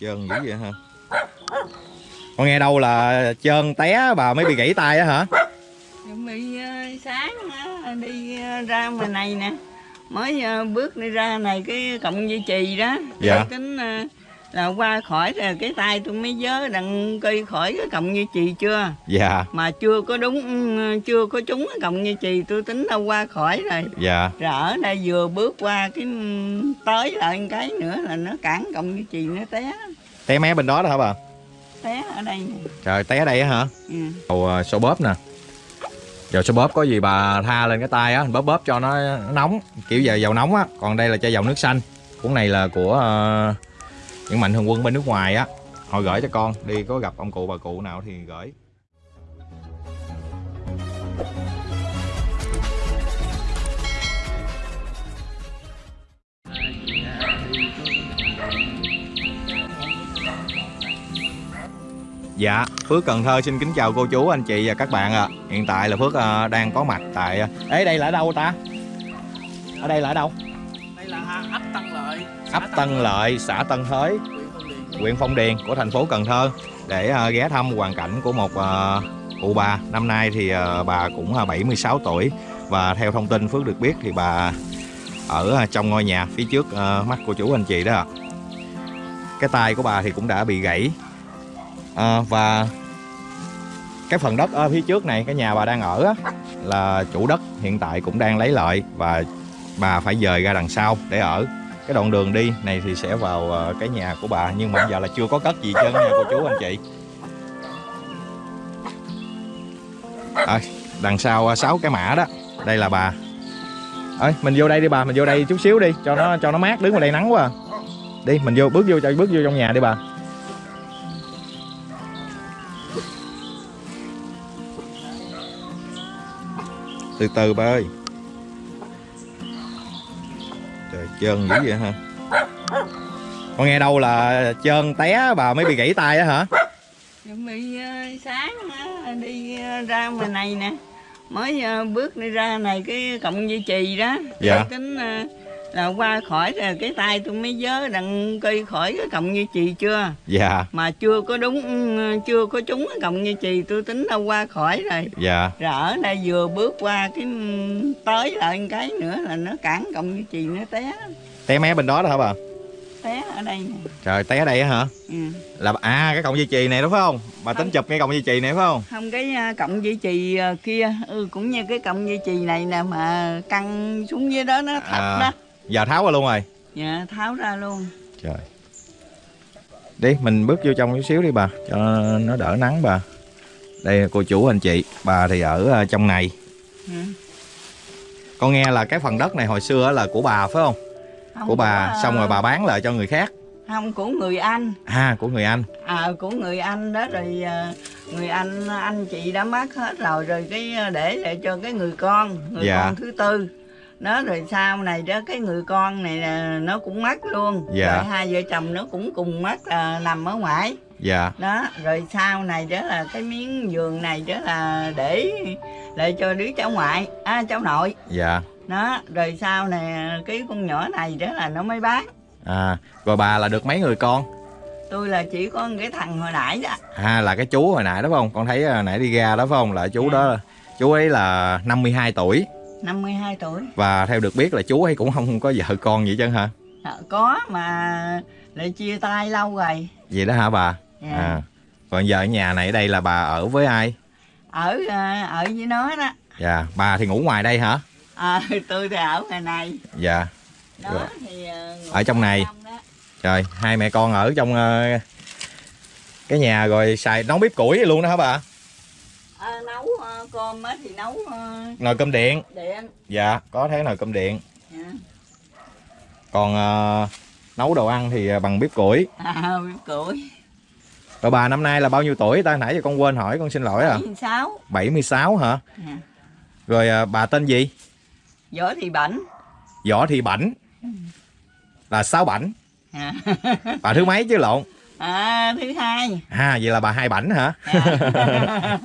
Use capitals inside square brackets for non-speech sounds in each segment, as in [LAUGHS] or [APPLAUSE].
Trơn dữ vậy hả? Con nghe đâu là trơn té bà mới bị gãy tay á hả? Bị ờ, sáng á, đi ờ, ra ngoài này nè mới ờ, bước đi ra này cái cọng dây chì đó Dạ. Tính ờ, là qua khỏi rồi cái tay tôi mới nhớ đặng cây khỏi cái cọng dây chì chưa Dạ, mà chưa có đúng chưa có trúng cái cọng dây chì tôi tính đâu qua khỏi rồi dạ. rồi ở đây vừa bước qua cái tới lại cái nữa là nó cản cọng dây chì nó té Té mé bên đó đó hả bà? té ở đây nè Trời, té đây á hả? ừ. Dầu à, xô bóp nè Dầu xô bóp có gì bà tha lên cái tay á Bóp bóp cho nó nóng Kiểu giờ dầu nóng á Còn đây là chai dầu nước xanh Cuốn này là của ờ, những mạnh thường quân bên nước ngoài á Họ gửi cho con Đi có gặp ông cụ bà cụ nào thì gửi Dạ, Phước Cần Thơ xin kính chào cô chú, anh chị và các bạn ạ. Hiện tại là Phước uh, đang có mặt tại ờ, Ê đây là ở đâu ta? Ở đây là ở đâu? đây là à, ấp Tân Lợi ấp Tân Lợi, xã Tân Thới, huyện Phong Điền của thành phố Cần Thơ. Để ờ, ghé thăm hoàn cảnh của một ờ, cụ bà. Năm nay thì ờ, bà cũng ờ, 76 tuổi. Và theo thông tin Phước được biết thì bà ở trong ngôi nhà phía trước mắt cô chú anh chị đó ạ. Cái tay của bà thì cũng đã bị gãy. Và cái phần đất ở phía trước này cái nhà bà đang ở á, là chủ đất hiện tại cũng đang lấy lợi và bà phải dời ra đằng sau để ở cái đoạn đường đi này thì sẽ vào ờ, cái nhà của bà nhưng mà bây giờ là chưa có cất gì hết trơn nha cô chú anh chị. À, đằng sau ờ, sáu cái mã đó. Đây là bà. Ơi mình vô đây đi bà mình vô đây chút xíu đi cho nó cho nó mát đứng ngoài đây nắng quá à. đi mình vô bước vô cho bước vô trong nhà đi bà. Từ từ bà ơi. Trơn dữ vậy hả? Con nghe đâu là trơn té bà mới bị gãy tay á hả? Chuẩn bị ờ, sáng á, đi ờ, ra ngoài này nè. Mới ờ, bước đi ra này cái cọng dây chì đó. Dạ. tính ờ, là qua khỏi rồi cái tay tôi mới nhớ đặng cây khỏi cái cọng dây chì chưa? Dạ. Mà chưa có đúng chưa có trúng cái cọng dây chì tôi tính đâu qua khỏi rồi. Dạ. Rồi ở đây vừa bước qua cái tới lại cái nữa là nó cản cọng dây chì nó té. Té mé bên đó đó hả bà? Té ở đây nè. Trời té đây á hả? Ừ. là à cái cọng dây chì này đúng không? Bà tính Không. chụp cái cọng dây chì này phải không? Không cái à, cọng dây chì à, kia ừ, cũng như cái cọng dây chì này nè mà căng xuống dưới đó nó thấp À. đó giờ tháo ra luôn rồi. Dạ tháo ra luôn. Trời. Đi mình bước vô trong chút xíu đi bà cho nó đỡ nắng bà. Đây là cô chủ anh chị bà thì ở ờ, trong này. Ừ. con nghe là cái phần đất này hồi xưa là của bà phải không? Không của bà à, xong rồi bà bán lại cho người khác. Không của người anh. À của người anh. À của người anh đó rồi người anh anh chị đã mất hết rồi rồi cái để lại cho cái người con người Dạ. con thứ tư đó rồi sau này đó cái người con này là nó cũng mất luôn. Dạ. rồi hai vợ chồng nó cũng cùng mất là nằm ở ngoài. Dạ. Đó rồi sau này đó là cái miếng giường này đó là để lại cho đứa cháu ngoại à cháu nội. Dạ. Đó rồi sau này cái con nhỏ này đó là nó mới bán. À rồi bà là được mấy người con? Tôi là chỉ có cái thằng hồi nãy đó. À là cái chú hồi nãy đó phải không? Con thấy ờ, nãy đi ra đó phải không? Là chú Dạ. đó chú ấy là 52 tuổi 52 tuổi. Và theo được biết là chú ấy cũng không có vợ con gì chứ hả? Ờ, có mà lại chia tay lâu rồi. Vậy đó hả bà? Dạ. à còn giờ ở nhà này ở đây là bà ở với ai? Ở ờ, ở với nó đó. Dạ bà thì ngủ ngoài đây hả? À, [LAUGHS] tôi thì ở ngoài này. Dạ. Đó Rồi. thì ngủ Ở trong này. trời hai mẹ con ở trong ờ, cái nhà rồi xài nấu bếp củi luôn đó hả bà Ờ, nấu ờ, cơm á thì nấu ờ, nồi cơm điện. điện. Dạ có thế nồi cơm điện. Dạ. còn ờ, nấu đồ ăn thì bằng bếp củi. À, [LAUGHS] bếp củi. Rồi bà năm nay là bao nhiêu tuổi? Ta nãy giờ con quên hỏi con xin lỗi à. 76 76 hả? Dạ. rồi ờ, bà tên gì? Võ thị bảnh. Võ thị bảnh. Là sáu bảnh. À, bà thứ mấy chứ lộn à, thứ hai. À vậy là bà hai bảnh hả? Dạ.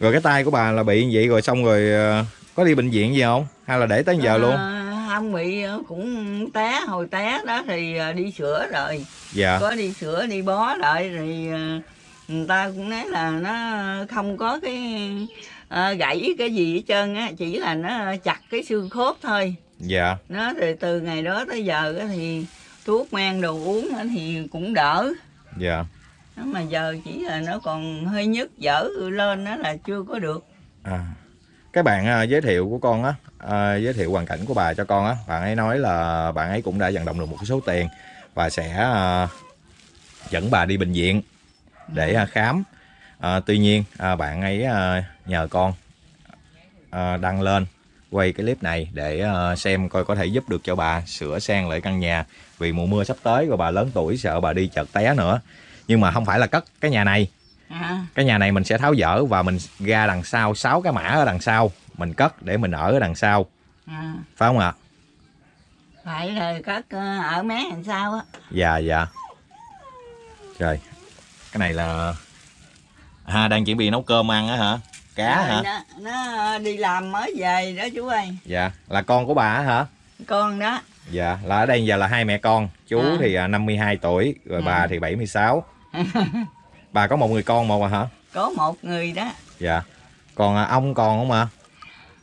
[LAUGHS] rồi cái tay của bà là bị vậy rồi xong rồi ờ, có đi bệnh viện gì không? Hay là để tới giờ luôn? Ờ, ông bị ờ, cũng té hồi té đó thì ờ, đi sửa rồi. Dạ. Có đi sửa đi bó lại thì người ta cũng nói là nó không có cái ờ, gãy cái gì hết trơn á chỉ là nó chặt cái xương khớp thôi. Dạ. Nó thì từ ngày đó tới giờ á thì thuốc men đồ uống thì cũng đỡ. Dạ. Nó mà giờ chỉ là nó còn hơi nhức dở lên đó là chưa có được. À, cái bạn à, giới thiệu của con á, à, giới thiệu hoàn cảnh của bà cho con á, bạn ấy nói là bạn ấy cũng đã vận động được một số tiền và sẽ à, dẫn bà đi bệnh viện để à, khám. À, tuy nhiên à, bạn ấy à, nhờ con à, đăng lên quay cái clip này để à, xem coi có thể giúp được cho bà sửa sang lại căn nhà vì mùa mưa sắp tới rồi bà lớn tuổi sợ bà đi chợt té nữa. Nhưng mà không phải là cất cái nhà này. À, cái nhà này mình sẽ tháo dỡ và mình ra đằng sau sáu cái mã ở đằng sau. Mình cất để mình ở ở đằng sau. À, phải không ạ? Phải là cất ờ, ở mé làm sao á. Dạ dạ. Rồi. Cái này là à đang chuẩn bị nấu cơm ăn á hả cá Rồi hả? nó, nó đi làm mới về đó chú ơi. Dạ là con của bà hả? Con đó. Dạ là ở đây giờ là hai mẹ con. Chú À. thì à, 52 tuổi rồi À. bà thì 76 [LAUGHS] bà có một người con một à hả? Có một người đó. Dạ. Còn à, ông còn không ạ?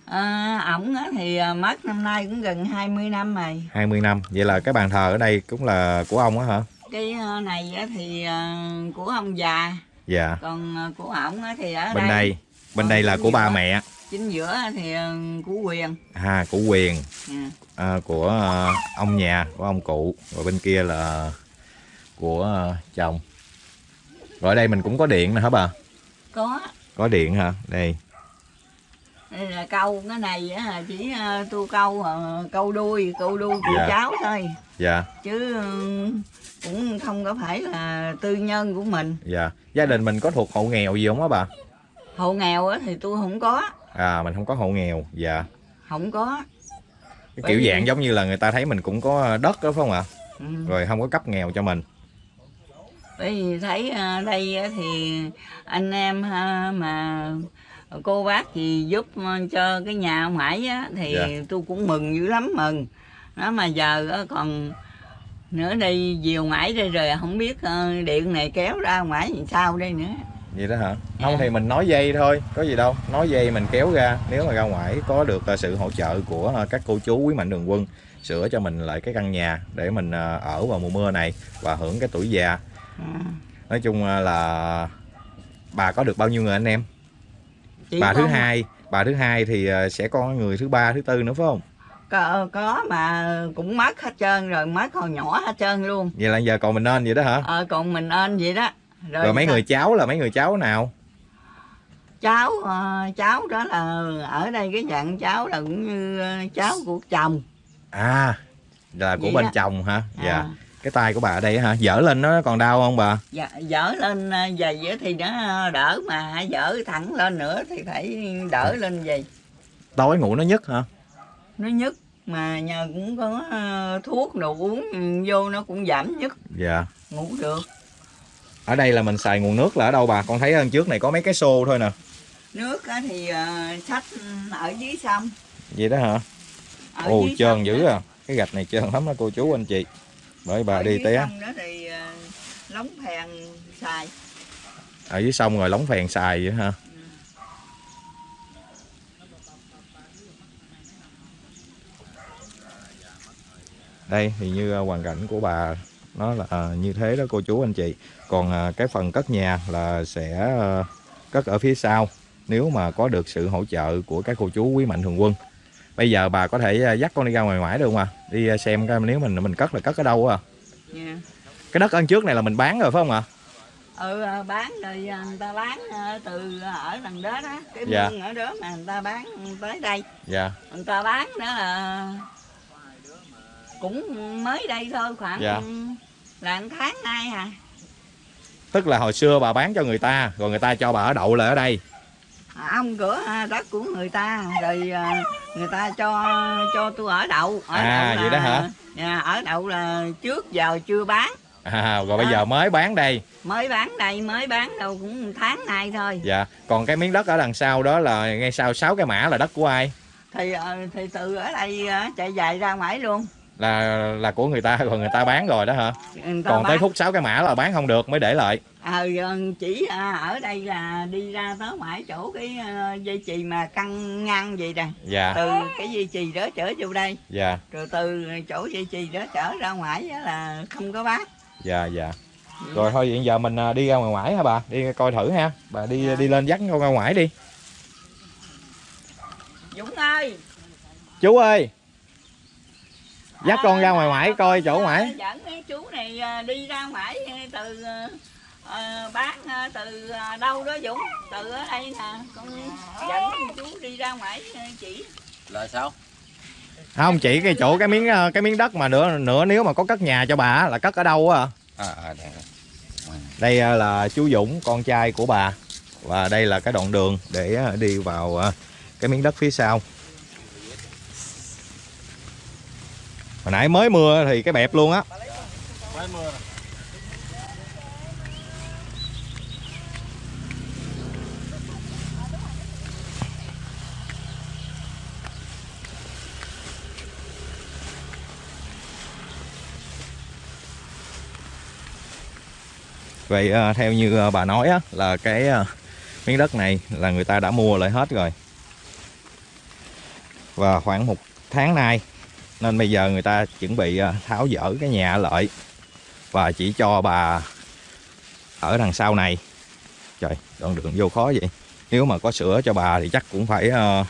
À, ổng á thì à, mất năm nay cũng gần 20 năm rồi. 20 năm. Vậy là cái bàn thờ ở đây cũng là của ông á hả? Cái ờ, này á thì à, của ông già. Dạ. Còn à, của ổng á thì ở bên đây bên đây là của ba mẹ. Chính giữa thì à, của quyền. À của quyền. À, à, của à, ông nhà của ông cụ. Rồi bên kia là của à, chồng. Rồi ở đây mình cũng có điện nè hả bà? Có. Có điện hả? Đây. Đây là câu cái này á chỉ tu câu câu đuôi câu đuôi của Dạ. cháu thôi. Dạ. Chứ ừ, cũng không có phải là tư nhân của mình. Dạ. Gia đình mình có thuộc hộ nghèo gì không á bà hộ nghèo á thì tôi không có. À mình không có hộ nghèo dạ. Không có. Cái Bởi kiểu vì- dạng giống như là người ta thấy mình cũng có đất đó phải không ạ? Ừ. rồi không có cấp nghèo cho mình. Bởi vì thấy à, đây thì anh em ha, mà cô bác gì giúp à, cho cái nhà ông Hải á thì Dạ. tôi cũng mừng dữ lắm mừng. Đó mà giờ còn nữa đây diều ngải đây rồi không biết điện này kéo ra ngoài làm sao đây nữa vậy đó hả? Không Dạ. thì mình nói dây thôi có gì đâu. Nói dây mình kéo ra nếu mà ra ngoài có được à, sự hỗ trợ của à, các cô chú quý mạnh thường quân sửa cho mình lại cái căn nhà để mình à, ở vào mùa mưa này và hưởng cái tuổi già. À, nói chung là bà có được bao nhiêu người anh em? Chỉ bà thứ hai bà thứ hai thì sẽ có người thứ ba thứ tư nữa phải không? Có, có mà cũng mất hết trơn rồi mất hồi nhỏ hết trơn luôn. Vậy là giờ còn mình nên vậy đó hả? Ờ còn mình ơn vậy đó rồi mấy sao- người cháu là mấy người cháu nào? Cháu ờ, cháu đó là ở đây cái dạng cháu là cũng như ờ, cháu của chồng. À là của Vậy bên đó. chồng hả? Dạ. À, cái tay của bà ở đây hả? Dở lên nó còn đau không bà? Dạ, dở lên ờ, á thì nó đỡ mà dở thẳng lên nữa thì phải đỡ lên giày tối ngủ nó nhức hả? Nó nhức mà nhờ cũng có thuốc đồ uống vô nó cũng giảm nhức. Dạ. Ngủ được ở đây là mình xài nguồn nước là ở đâu bà? Con thấy hơn trước này có mấy cái xô thôi nè. Nước thì ờ, sách ở dưới sông. Vậy đó hả? Ở ồ trơn dữ à. Cái gạch này trơn lắm đó cô chú anh chị. Bởi bà ở đi té. sông đó thì ờ, lóng phèn xài. Ở dưới sông rồi lóng phèn xài vậy hả? Đây thì như à, hoàn cảnh của bà nó là à, như thế đó cô chú anh chị còn à, cái phần cất nhà là sẽ à, cất ở phía sau nếu mà có được sự hỗ trợ của các cô chú quý mạnh thường quân. Bây giờ bà có thể à, dắt con đi ra ngoài ngoại được không à? Đi à, xem coi nếu mình mình cất là cất ở đâu à nha cái đất ân trước này là mình bán rồi phải không ạ? Ừ ờ, bán rồi người ta bán từ ở đằng đó đó cái Dạ. mương ở đó mà người ta bán tới đây. Dạ. Người ta bán đó là cũng mới đây thôi khoảng Dạ. là tháng nay à tức là hồi xưa bà bán cho người ta rồi người ta cho bà ở đậu lại ở đây. Ông cửa à, đất của người ta rồi à, người ta cho cho tôi ở đậu. Ở À, đậu vậy đó hả? dạ, ở đậu là trước giờ chưa bán. À, rồi bây Dạ. giờ mới bán đây. Mới bán đây mới bán đâu cũng tháng nay thôi. Dạ còn cái miếng đất ở đằng sau đó là ngay sau sáu cái mã là đất của ai? Thì ờ, thì từ ở đây ờ, chạy dài ra ngoài luôn là là của người ta rồi người ta bán rồi đó hả? Còn tới bán. phút 6 cái mã là bán không được mới để lại. Ờ chỉ à, ở đây là đi ra tới ngoài chỗ cái ờ, dây chì mà căng ngang vậy nè. Dạ. Từ cái dây chì đó chở vô đây. Dạ. Rồi từ chỗ dây chì đó chở ra ngoài á là không có bán. Dạ dạ. Rồi thôi hiện giờ mình à, đi ra ngoài ngoải hả bà? Đi coi thử ha. Bà đi đi lên dắt con ra ngoài đi. Dũng ơi. Chú ơi dắt con ra ngoài ngoải coi chỗ ngoải dẫn cái chú này à, đi ra ngoài từ ờ, bán ờ, từ ờ, đâu đó Dũng từ ở đây nè. Con dẫn chú đi ra ngoài ờ, chỉ. Là sao? Không chỉ cái chỗ cái miếng cái miếng đất mà nữa nữa nếu mà có cất nhà cho bà á, là cất ở đâu á? À, à đây. đây. Là chú Dũng con trai của bà. Và đây là cái đoạn đường để đi vào cái miếng đất phía sau hồi nãy mới mưa thì cái bẹp luôn á. Mới mưa. Vậy à, theo như à, bà nói á là cái à, miếng đất này là người ta đã mua lại hết rồi. Và khoảng một tháng nay nên bây giờ người ta chuẩn bị à, tháo dỡ cái nhà lại và chỉ cho bà ở đằng sau này. Trời đoạn đường vô khó vậy. Nếu mà có sữa cho bà thì chắc cũng phải à,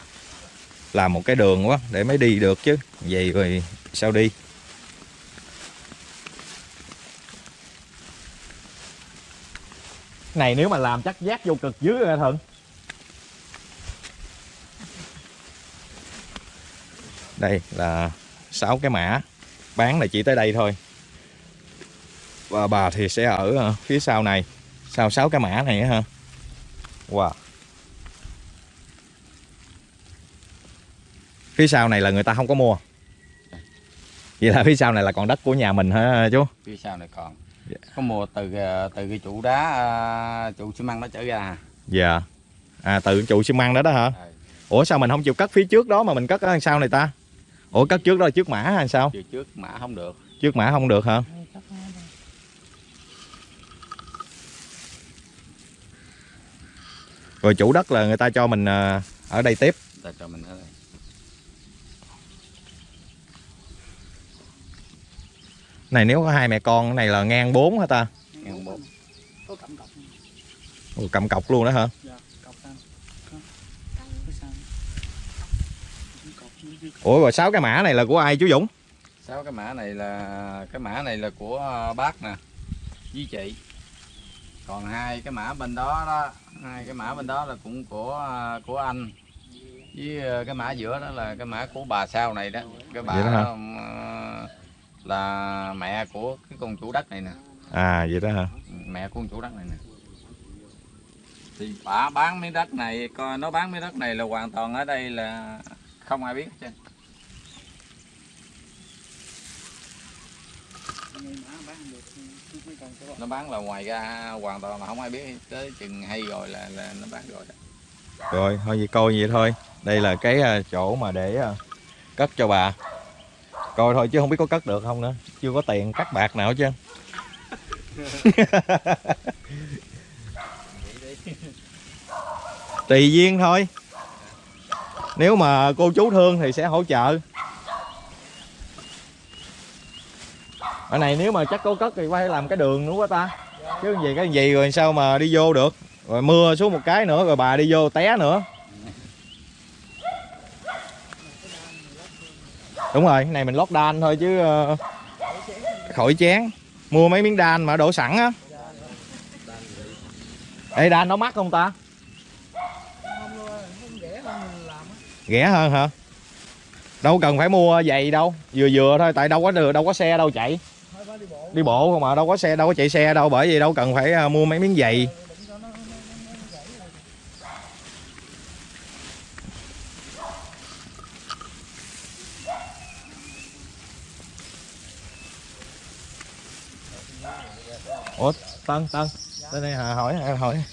làm một cái đường quá để mới đi được chứ. Vậy rồi sao đi? Này nếu mà làm chắc giác vô cực dưới rồi thuận đây là sáu cái mã. Bán là chỉ tới đây thôi. Và bà thì sẽ ở ờ, phía sau này. Sau sáu cái mã này ha. Wow. Phía sau này là người ta không có mua. Vậy là phía sau này là còn đất của nhà mình hả chú? Phía sau này còn. Dạ. có mua từ ờ, từ cái trụ đá à, trụ xi măng nó trở ra dạ. À tự trụ xi măng đó đó hả? Ừ. ủa sao mình không chịu cất phía trước đó mà mình cất ở sau này ta ủa cất trước đó là trước mã hay sao? Chiều trước mã không được. Trước mã không được hả? Rồi chủ đất là người ta cho mình à, ở đây tiếp. Ta cho mình ở đây. Này nếu có hai mẹ con cái này là ngang 4 hả ta? Ngang bốn. Có cầm cọc Ồ, cầm cọc luôn đó hả dạ cọc xanh cái xanh cọc dưới dưới ủa rồi sáu cái mã này là của ai chú Dũng? Sáu cái mã này là cái mã này là của ờ, bác nè với chị. Còn hai cái mã bên đó đó hai cái mã bên đó là cũng của ờ, của anh. Với ờ, cái mã giữa đó là cái mã của bà sau này đó. Cái bà Vậy đó hả? là mẹ của cái con chủ đất này nè. À vậy đó hả? Mẹ của con chủ đất này nè. Thì bà bán miếng đất này coi nó bán miếng đất này là hoàn toàn ở đây là không ai biết hết trơn ngay mã bán không được chứ mấy con sẽ nó bán là ngoài ra hoàn toàn là không ai biết tới chừng hay rồi là là nó bán rồi đó. Rồi, thôi vậy coi vậy thôi. Đây là cái à, chỗ mà để à, cất cho bà. Coi thôi chứ không biết có cất được không nữa. Chưa có tiền cắt bạc nào hết trơn. [LAUGHS] Tùy duyên thôi. Nếu mà cô chú thương thì sẽ hỗ trợ. Ở này nếu mà chắc có cất thì phải làm cái đường nữa quá ta? Chứ gì cái gì rồi sao mà đi vô được? Rồi mưa xuống một cái nữa rồi bà đi vô té nữa. Đúng rồi cái này mình lót đan thôi chứ ờ, khỏi chén. Mua mấy miếng đan mà đổ sẵn á. Ê đan nó mắc không ta? Rẻ hơn hả? Đâu cần phải mua giày đâu. Vừa vừa thôi tại đâu có đường đâu có xe đâu chạy đi bộ không mà đâu có xe đâu có chạy xe đâu bởi vì đâu cần phải ờ, mua mấy miếng giày. Ủa tân tân tới đây hà hỏi hà hỏi.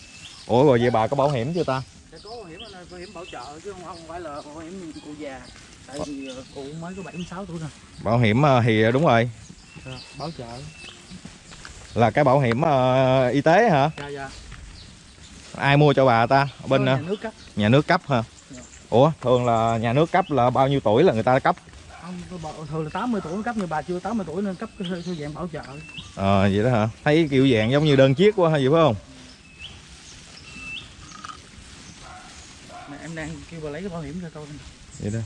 Ủa rồi vậy bà có bảo hiểm chưa ta? Có bảo hiểm bảo hiểm bảo trợ chứ không, không phải là bảo hiểm cụ già. Tại vì ờ, cụ mới có 76 tuổi rồi. Bảo hiểm ờ, thì đúng rồi Dạ, bảo trợ. Là cái bảo hiểm ờ, y tế hả? Dạ dạ. Ai mua cho bà ta? Ở bên Có ờ, nhà nước cấp. nhà nước cấp hả? Dạ. ủa thường là nhà nước cấp là bao nhiêu tuổi là người ta cấp? Không thường là 80 tuổi cấp nhưng bà chưa 80 tuổi nên cấp cái thư dạng bảo trợ. Ờ vậy đó hả? Thấy kiểu dạng giống như đơn chiếc quá hay gì phải không? Mà em đang kêu bà lấy cái bảo hiểm cho tôi. Vậy đó.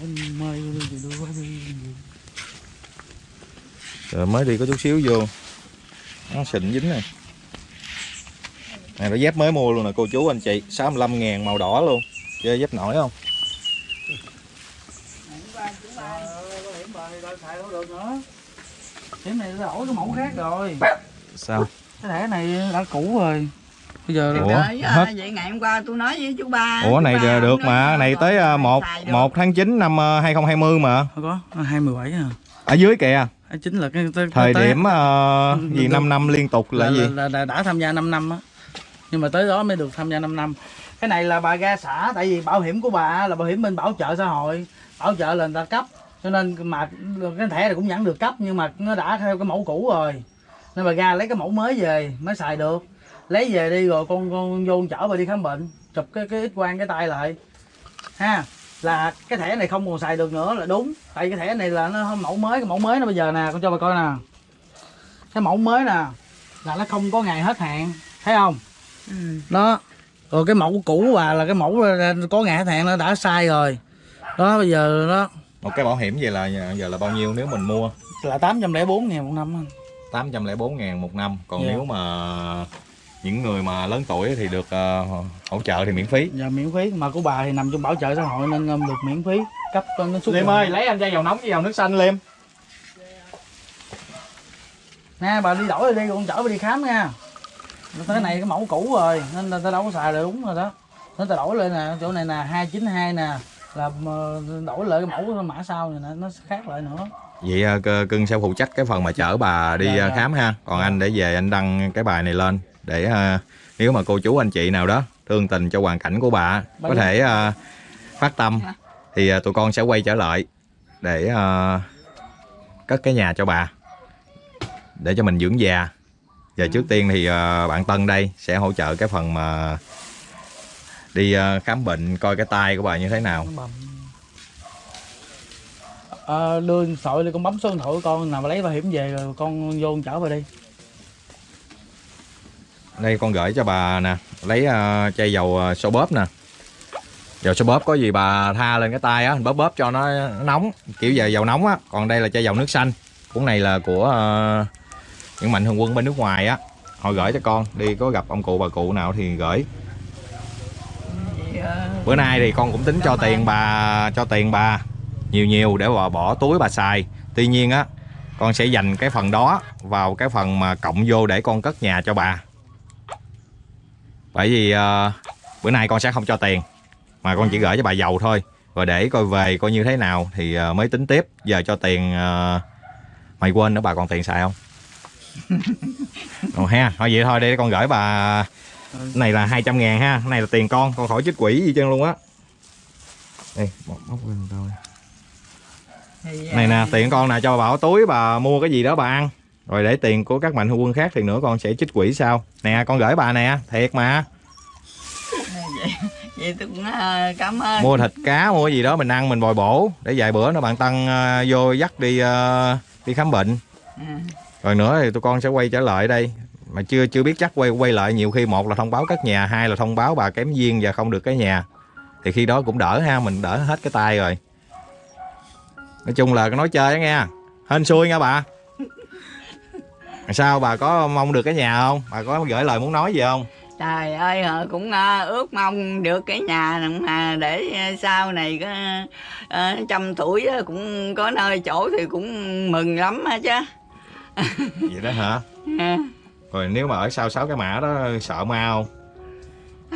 Em mời đưa qua đi rồi mới đi có chút xíu vô. Nó xịn dính này. Này nó dép mới mua luôn nè cô chú anh chị. 65 ngàn màu đỏ luôn. Chơi dép nổi không? Hiểm này đã đổi cái mẫu khác rồi. Sao? Cái thẻ này đã cũ rồi. Bây giờ Ủa, hết. vậy ngày hôm qua tôi nói với chú ba ủa chú này ba được mà này tới ờ, một một tháng 9 năm ờ, 2020 mà. Không có 27 à. Ở dưới kìa. À, chính là cái, cái thời tới- điểm Ừ, gì được. 5 năm liên tục là là, gì? là, là, là đã tham gia 5 năm á. Nhưng mà tới đó mới được tham gia 5 năm. Cái này là bà ra xã tại vì bảo hiểm của bà là bảo hiểm bên bảo trợ xã hội bảo trợ là người ta cấp. Cho nên mà cái thẻ này cũng vẫn được cấp nhưng mà nó đã theo cái mẫu cũ rồi. Nên bà ra lấy cái mẫu mới về mới xài được. Lấy về đi rồi con con vô chở bà đi khám bệnh chụp cái cái ít quang cái tay lại. Ha là cái thẻ này không còn xài được nữa là đúng. Tại cái thẻ này là nó mẫu mới cái mẫu mới nó bây giờ nè con cho bà coi nè. Cái mẫu mới nè là nó không có ngày hết hạn thấy không? Ừ. đó. Rồi cái mẫu cũ bà là cái mẫu có ngày hết hạn nó đã sai rồi. Đó bây giờ đó. Một cái bảo hiểm vậy là giờ là bao nhiêu nếu mình mua? Là 804 ngàn một năm anh. 804 ngàn một năm. Còn Dạ. nếu mà những người mà lớn tuổi thì được ờ, hỗ trợ thì miễn phí. Giờ miễn phí. Mà của bà thì nằm trong bảo trợ xã hội nên um, được miễn phí cấp cho nó suốt Liêm ơi lấy anh chai dầu nóng với dầu nước xanh Liêm nè bà đi đổi rồi đi con chở bà đi khám nha. Cái này cái mẫu cũ rồi nên là ta đâu có xài được đúng rồi đó. Nên ta đổi lên nè chỗ này nè 292 nè là đổi lại cái mẫu mã sau này nè nó sẽ khác lại nữa. Vậy cưng sẽ phụ trách cái phần mà chở bà đi Dạ, dạ. khám ha. Còn anh để về anh đăng cái bài này lên để ờ, nếu mà cô chú anh chị nào đó thương tình cho hoàn cảnh của bà có thể ờ, phát tâm thì ờ, tụi con sẽ quay trở lại để ờ, cất cái nhà cho bà để cho mình dưỡng già. Giờ trước tiên thì ờ, bạn Tân đây sẽ hỗ trợ cái phần mà đi ờ, khám bệnh coi cái tay của bà như thế nào. Ờ, đưa thoại đi con bấm số điện thoại của con nào mà lấy bảo hiểm về rồi con vô chở vào đi đây con gửi cho bà nè. Lấy uh, chai dầu ờ, uh, sâu bóp nè. Dầu sâu bóp có gì bà tha lên cái tay á bóp bóp cho nó nó nóng. Kiểu giờ dầu nóng á còn đây là chai dầu nước xanh. Cuốn này là của uh, những mạnh thường quân bên nước ngoài á. Họ gửi cho con đi có gặp ông cụ bà cụ nào thì gửi. Bữa nay thì con cũng tính cho tiền bà cho tiền bà nhiều nhiều để bà bỏ túi bà xài. Tuy nhiên á con sẽ dành cái phần đó vào cái phần mà cộng vô để con cất nhà cho bà bởi vì ờ, bữa nay con sẽ không cho tiền mà con chỉ gửi cho bà giàu thôi. Rồi để coi về coi như thế nào thì ờ, mới tính tiếp. Giờ cho tiền ờ, mày quên nữa bà còn tiền xài không? [LAUGHS] Ồ ha thôi vậy thôi để con gửi bà Ừ. này là 200 ngàn ha. Này là tiền con con khỏi chích quỷ gì chân luôn á. Đây móc lên thôi này nè tiền con nè cho bà bỏ túi bà mua cái gì đó bà ăn rồi để tiền của các mạnh thường quân khác thì nữa con sẽ chích quỷ sau. Nè con gửi bà nè thiệt mà. Vậy, [LAUGHS] vậy tôi cũng ờ, cảm ơn. Mua thịt cá mua gì đó mình ăn mình bồi bổ. Để vài bữa nữa bạn tăng ờ, vô dắt đi ờ, đi khám bệnh. Ừ. rồi nữa thì tụi con sẽ quay trở lại đây. Mà chưa chưa biết chắc quay quay lại nhiều khi một là thông báo cất nhà hai là thông báo bà kém duyên và không được cái nhà. Thì khi đó cũng đỡ ha mình đỡ hết cái tay rồi. Nói chung là nói chơi đó nghe. Hên xui nha bà sao bà có mong được cái nhà không? Bà có gửi lời muốn nói gì không? Trời ơi ờ, cũng ờ, ước mong được cái nhà mà để ờ, sau này có trăm tuổi cũng có nơi chỗ thì cũng mừng lắm á chứ. [LAUGHS] Vậy đó hả? À, rồi nếu mà ở sau sáu cái mã đó sợ ma không?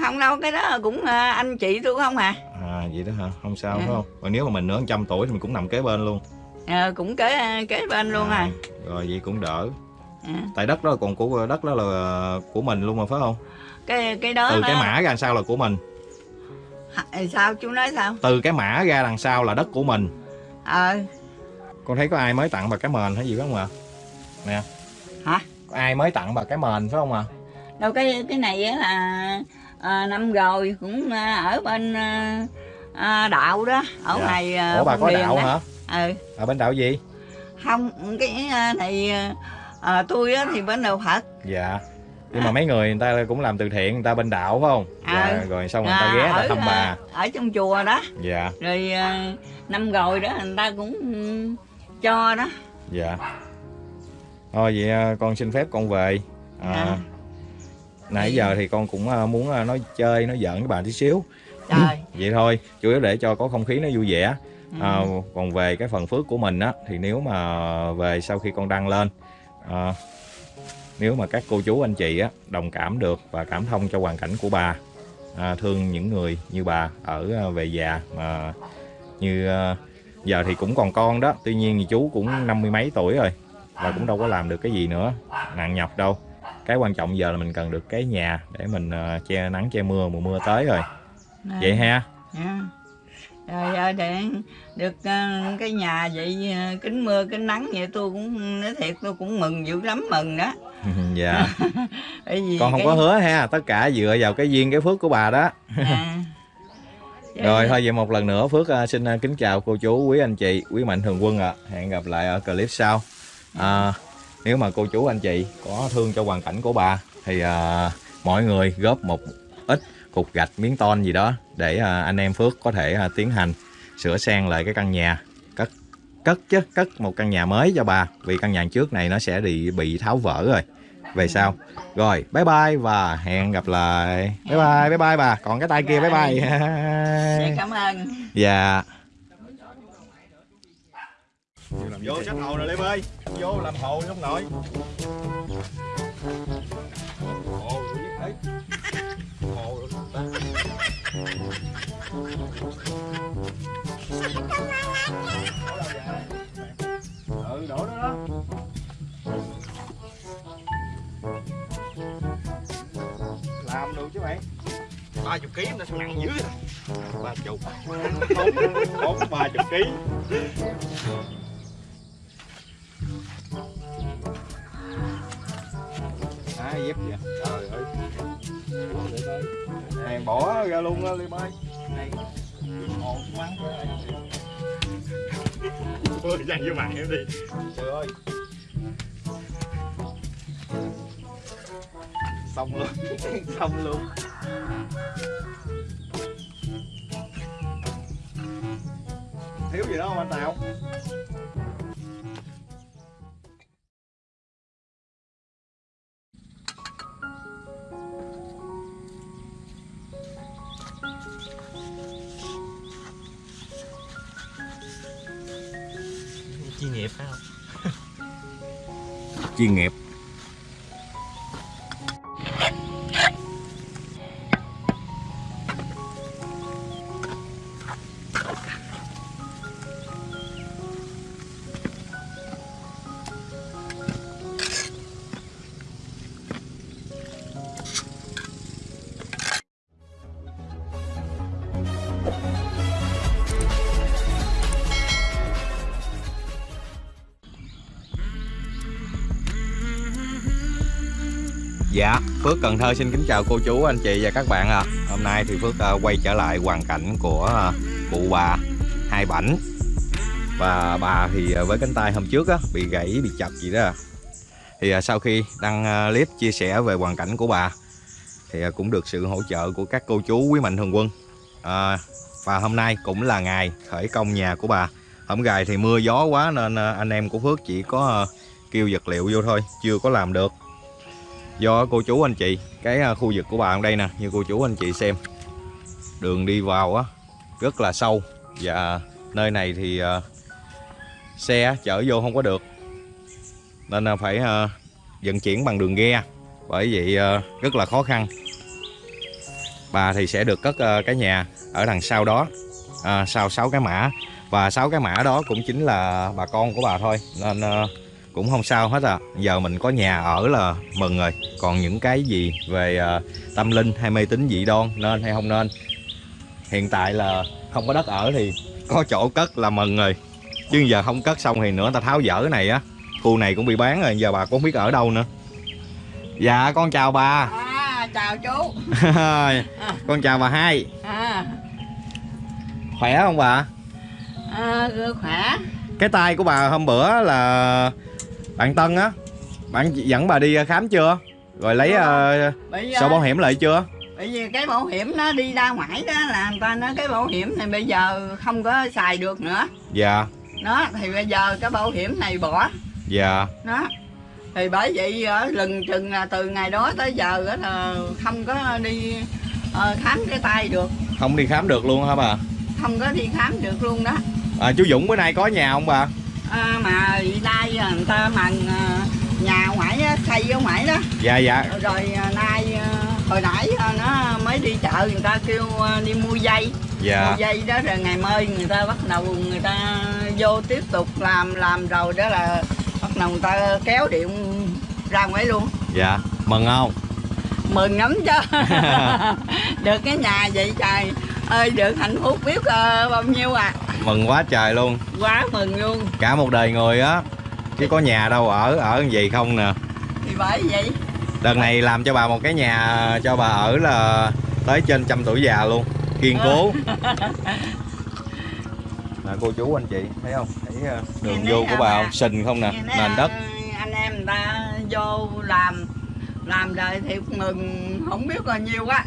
Không đâu cái đó cũng anh chị tôi không à. À vậy đó hả? Không sao Ừ. phải không? Rồi nếu mà mình nữa trăm tuổi thì mình cũng nằm kế bên luôn. Ờ, cũng kế kế bên luôn à, rồi vậy cũng đỡ à. tại đất đó còn của đất đó là của mình luôn mà phải không? Cái cái đó từ nó- cái mã ra sao là của mình? Sao? Chú nói sao? Từ cái mã ra đằng sau là đất của mình. Ờ. Con thấy có ai mới tặng bà cái mền hay gì phải không ạ? Nè. Hả? có ai mới tặng bà cái mền phải không ạ? Đâu cái cái này á là à, năm rồi cũng à, ở bên à, à, đạo đó. Ở Dạ. ngoài à, ủa bà có đạo đó. hả? Ừ. Ở bên đạo gì? Không cái à, này à, tôi á thì bên đạo phật dạ. Nhưng mà mấy người người ta cũng làm từ thiện người ta bên đạo phải không? À. dạ, rồi xong người ta À, ghé người ta ở, thăm bà. à, ở trong chùa đó. Dạ. Rồi à, năm rồi đó người ta cũng cho đó. Dạ. Thôi vậy con xin phép con về. À, À. nãy giờ thì con cũng muốn nói chơi nói giỡn với bà tí xíu. Trời. [LAUGHS] Vậy thôi chủ yếu để cho có không khí nó vui vẻ. Ừ. à, còn về cái phần phước của mình á thì nếu mà về sau khi con đăng lên à, nếu mà các cô chú anh chị á đồng cảm được và cảm thông cho hoàn cảnh của bà à, thương những người như bà ở à, về già mà như à, giờ thì cũng còn con đó tuy nhiên thì chú cũng năm mươi mấy tuổi rồi và cũng đâu có làm được cái gì nữa nặng nhọc đâu. Cái quan trọng giờ là mình cần được cái nhà để mình à, che nắng che mưa mùa mưa tới rồi. Vậy ha. Dạ. Rồi để được ờ, cái nhà vậy ờ, kính mưa kính nắng vậy tôi cũng nói thiệt tôi cũng mừng dữ lắm mừng đó. [LAUGHS] Dạ. [LAUGHS] Con không cái- có hứa ha tất cả dựa vào cái duyên cái phước của bà đó. À. [LAUGHS] Rồi thôi vậy một lần nữa phước à, xin à, kính chào cô chú quý anh chị quý mạnh thường quân ạ. Hẹn gặp lại ở clip sau. À, nếu mà cô chú anh chị có thương cho hoàn cảnh của bà thì à, mọi người góp một ít cục gạch miếng ton gì đó để à, anh em phước có thể à, tiến hành sửa sang lại cái căn nhà. Cất cất chứ cất một căn nhà mới cho bà vì căn nhà trước này nó sẽ bị bị tháo vỡ rồi. Về sau. Rồi bye bye và hẹn gặp lại. Bye bye bye bye bà. Còn cái tay kia bye bye. Dạ, [LAUGHS] cảm ơn. Dạ. Vô sách hồ rồi Liêm ơi vô làm hồ trong nội ừ đổ đó đó làm được chứ mày ba chục ký nó sao nặng dữ ba chục. Bốn ba chục ký. Ai dép vậy bỏ ra luôn á liêm ơi. Ồn quá. Ôi dằn vô mặt em đi. Trời ơi. Xong luôn. [LAUGHS] Xong luôn. Thiếu gì đó không anh Tào chuyên nghiệp. Phước Cần Thơ xin kính chào cô chú, anh chị và các bạn ạ. Hôm nay thì Phước ờ, quay trở lại hoàn cảnh của ờ, cụ bà Hai Bảnh. Và bà thì ờ, với cánh tay hôm trước á, bị gãy, bị chập gì đó. Thì sau khi đăng clip chia sẻ về hoàn cảnh của bà thì cũng được sự hỗ trợ của các cô chú quý mạnh thường quân. À, và hôm nay cũng là ngày khởi công nhà của bà. Hôm gài thì mưa gió quá nên anh em của Phước chỉ có kêu vật liệu vô thôi, chưa có làm được do cô chú anh chị cái à, khu vực của bà ở đây nè như cô chú anh chị xem. Đường đi vào á rất là sâu. Và nơi này thì uh, xe chở vô không có được. Nên là phải uh, vận chuyển bằng đường ghe. Bởi vậy uh, rất là khó khăn. Bà thì sẽ được cất uh, cái nhà ở đằng sau đó. Uh, sau sáu cái mã. Và sáu cái mã đó cũng chính là bà con của bà thôi. Nên uh, cũng không sao hết à. Giờ mình có nhà ở là mừng rồi. Còn những cái gì về à, tâm linh hay mê tín dị đoan nên hay không nên? Hiện tại là không có đất ở thì có chỗ cất là mừng rồi. Chứ giờ không cất xong thì nữa ta tháo dỡ cái này á. Khu này cũng bị bán rồi giờ bà cũng không biết ở đâu nữa. Dạ con chào bà. À chào chú. [LAUGHS] Con chào bà hai. À, khỏe không bà? À khỏe. Cái tay của bà hôm bữa là bạn Tân á bạn dẫn bà đi khám chưa? Rồi lấy uh, sổ bảo hiểm lại chưa? bởi vì cái bảo hiểm nó đi ra ngoài đó là người ta nói cái bảo hiểm này bây giờ không có xài được nữa. Dạ. Nó thì bây giờ cái bảo hiểm này bỏ. Dạ. Nó thì bởi vậy lừng chừng là từ ngày đó tới giờ á là không có đi ờ, khám cái tay được. Không đi khám được luôn hả bà? Không có đi khám được luôn đó. À, chú Dũng bữa nay có nhà không bà à, mà nay người ta mần à, nhà ngoại xây ở ngoại đó. Dạ dạ. Rồi à, nay à, hồi nãy à, nó mới đi chợ người ta kêu à, đi mua dây. Dạ. Mua dây đó rồi ngày mai người ta bắt đầu người ta vô tiếp tục làm làm rồi đó là bắt đầu người ta kéo điện ra ngoài luôn. Dạ mừng không mừng lắm chứ. [LAUGHS] [LAUGHS] Được cái nhà vậy trời. Ơi được hạnh phúc biết ờ, bao nhiêu à? Mừng quá trời luôn. Quá mừng luôn. Cả một đời người á chứ có nhà đâu ở ở vậy không nè. Thì bởi vậy. Đợt này làm cho bà một cái nhà cho bà ở là tới trên trăm tuổi già luôn. Kiên cố. [LAUGHS] Nè cô chú anh chị thấy không? Thấy ờ, đường vô của bà không? sình không nè nền đất. ờ, anh em người ta vô làm làm rồi thì mừng không biết bao nhiêu á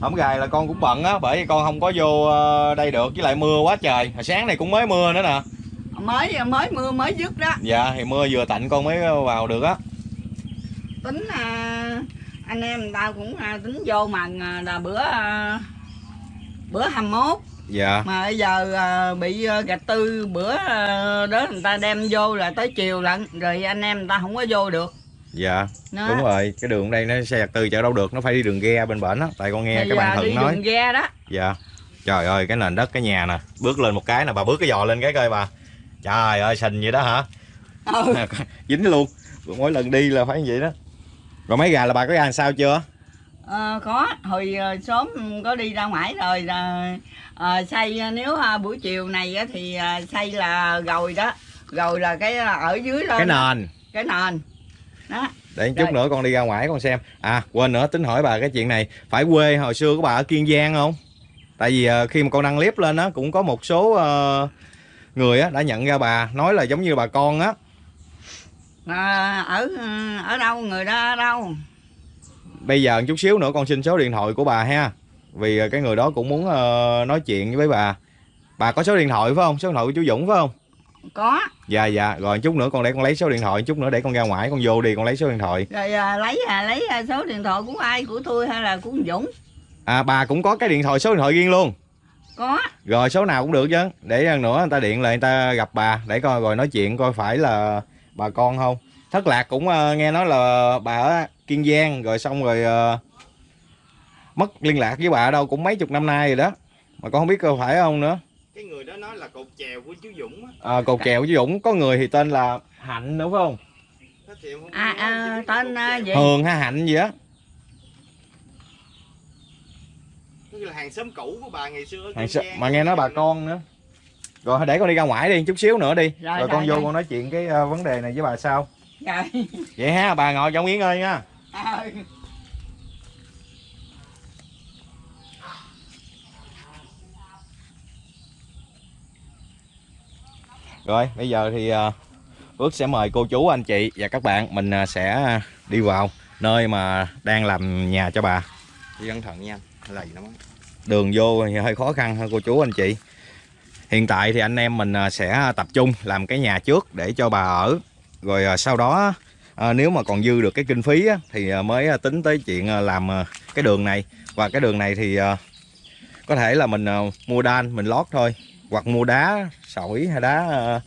Hôm gài là con cũng bận á bởi vì con không có vô ờ, đây được với lại mưa quá trời. Hồi sáng này cũng mới mưa nữa nè. Mới mới mưa mới dứt đó. Dạ thì mưa vừa tạnh con mới vào được á. Tính à, anh em người ta cũng à, tính vô mà à, là bữa à, bữa 21 dạ. Mà bây giờ à, bị à, gạch tư bữa à, đó người ta đem vô là tới chiều lận rồi anh em người ta không có vô được dạ Nó. đúng rồi. Cái đường đây nó xe giặt từ chợ đâu được nó phải đi đường ghe bên bển á. Tại con nghe Thì, cái bạn à, thuận nói. đường ghe đó. Dạ. Trời ơi cái nền đất cái nhà nè bước lên một cái nè bà bước cái giò lên cái coi bà. Trời ơi sình vậy đó hả? Ừ. [LAUGHS] dính luôn. Mỗi lần đi là phải như vậy đó. Rồi mấy gà là bà có ăn sao chưa? Ờ, có. Hồi ờ, sớm có đi ra ngoài rồi là ờ, xây nếu à, buổi chiều này á, thì à, xây là gồi đó. Gồi là cái à, ở dưới lên cái nền. Cái nền đó. Để chút Rồi. nữa con đi ra ngoài con xem. À quên nữa tính hỏi bà cái chuyện này. Phải quê hồi xưa của bà ở kiên giang không? Tại vì ờ, khi mà con đăng clip lên á cũng có một số ờ, người á đã nhận ra bà nói là giống như bà con á. À, ở ở đâu người đó ở đâu? Bây giờ chút xíu nữa con xin số điện thoại của bà ha vì cái người đó cũng muốn ờ, nói chuyện với bà. Bà có số điện thoại phải không? Số điện thoại của chú Dũng phải không có. Dạ dạ. Rồi chút nữa con để con lấy số điện thoại chút nữa để con ra ngoài con vô đi con lấy số điện thoại. Rồi à, lấy à, lấy à, số điện thoại của ai của tôi hay là của Dũng? À bà cũng có cái điện thoại số điện thoại riêng luôn. Có. Rồi số nào cũng được chứ. Để lần nữa người ta điện lại người ta gặp bà để coi rồi nói chuyện coi phải là bà con không. Thất lạc cũng ờ, nghe nói là bà ở kiên giang rồi xong rồi ờ, mất liên lạc với bà ở đâu cũng mấy chục năm nay rồi đó. Mà con không biết có phải không nữa cái người đó nói là cột chèo của chú Dũng á. À, cột kèo với dũng. Có người thì tên là hạnh nữa phải không? À, à tên à, chèo. gì hường hay hạnh gì á? Tức là hàng xóm cũ của bà ngày xưa Hàng Giang. mà nghe nói bà con nữa. Rồi để con đi ra ngoài đi chút xíu nữa đi. Rồi, rồi, con rồi, vô rồi. con nói chuyện cái ờ, vấn đề này với bà sau. Rồi. Vậy ha bà ngồi trong nghỉ ngơi nha. À, Rồi bây giờ thì uh, Phước sẽ mời cô chú anh chị và các bạn mình à, sẽ đi vào nơi mà đang làm nhà cho bà. Đi cẩn thận nha lầy lắm. Đường vô thì hơi khó khăn hơn cô chú anh chị. Hiện tại thì anh em mình à, sẽ tập trung làm cái nhà trước để cho bà ở. Rồi à, sau đó à, nếu mà còn dư được cái kinh phí á, thì à, mới à, tính tới chuyện à, làm à, cái đường này. Và cái đường này thì à, có thể là mình à, mua đan mình lót thôi. Hoặc mua đá sỏi hay đá à,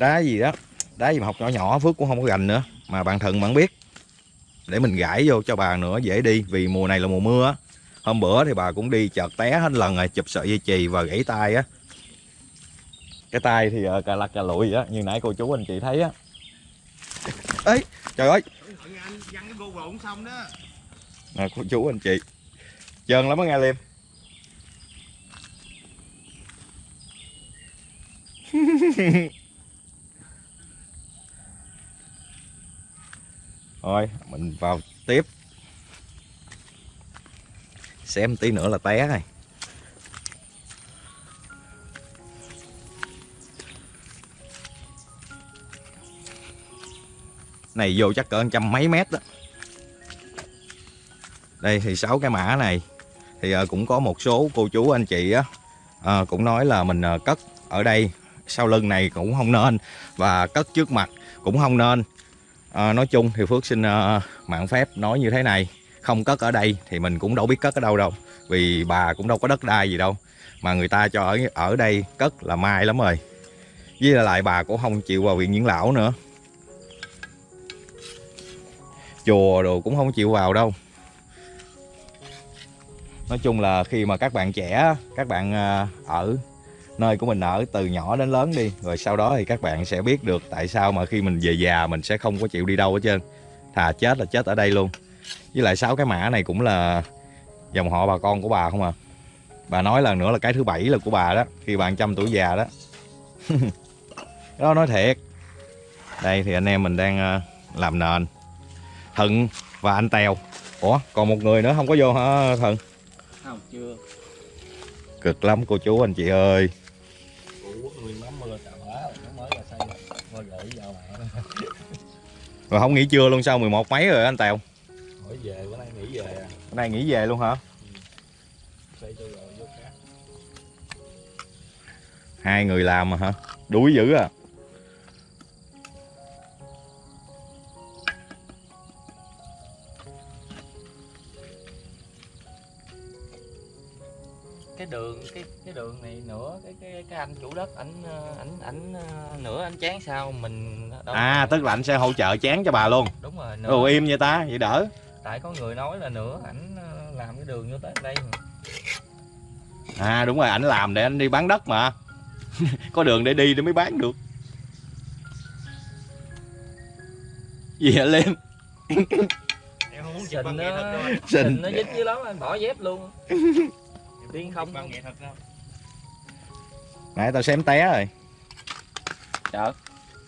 đá gì đó. Đá gì mà học nhỏ nhỏ Phước cũng không có gành nữa mà bạn Thuận bạn biết. Để mình gãi vô cho bà nữa dễ đi vì mùa này là mùa mưa hôm bữa thì bà cũng đi chợt té hết lần rồi chụp sợi dây chì và gãy tay á. Cái tay thì ờ, cà lặt cà lụi á như nãy cô chú anh chị thấy á. Ấy trời ơi! Thận nè cô chú anh chị. Trơn lắm á nghe liêm [LAUGHS] Thôi mình vào tiếp. Xem tí nữa là té này Này, vô chắc cỡ trăm mấy mét đó. Đây, thì sáu cái mã này. Thì ờ, cũng có một số cô chú, anh chị á ờ, Cũng nói là mình ờ, cất ở đây. Sau lưng này cũng không nên Và cất trước mặt cũng không nên. À, nói chung thì Phước xin uh, mạng phép nói như thế này không cất ở đây thì mình cũng đâu biết cất ở đâu đâu vì bà cũng đâu có đất đai gì đâu mà người ta cho ở ở đây cất là mai lắm rồi. Với lại bà cũng không chịu vào viện dưỡng lão nữa. Chùa đồ cũng không chịu vào đâu. Nói chung là khi mà các bạn trẻ các bạn ờ, ở nơi của mình ở từ nhỏ đến lớn đi. Rồi sau đó thì các bạn sẽ biết được tại sao mà khi mình về già mình sẽ không có chịu đi đâu hết trơn. Thà chết là chết ở đây luôn. Với lại sáu cái mã này cũng là dòng họ bà con của bà không à? Bà nói là nữa là cái thứ bảy là của bà đó khi bà trăm tuổi già đó. [LAUGHS] Đó nói thiệt. Đây thì anh em mình đang ờ, làm nền. Thận và anh tèo. Ủa còn một người nữa không có vô hả thận? Không chưa. Cực lắm cô chú anh chị ơi rồi không nghỉ trưa luôn sao 11 mấy rồi anh tèo hỏi về bữa nay nghỉ về à Hôm nay nghỉ về luôn hả? khác Hai người làm mà hả? Đuối dữ à. cái đường cái anh chủ đất ảnh ờ, ảnh ảnh ờ, nửa anh chán sao mình đâu À tức là anh sẽ hỗ trợ chán cho bà luôn. đúng rồi nửa Ồ im vậy ta, vậy đỡ. tại có người nói là nửa ảnh ờ, làm cái đường vô tới đây mà. À đúng rồi, ảnh làm để anh đi bán đất mà. [LAUGHS] Có đường để đi để mới bán được. Gì hả Liêm? không muốn trình nó Trình. trình nó dính dưới lắm anh bỏ dép luôn [LAUGHS] tiên không đâu Nãy tao xém té rồi. chợ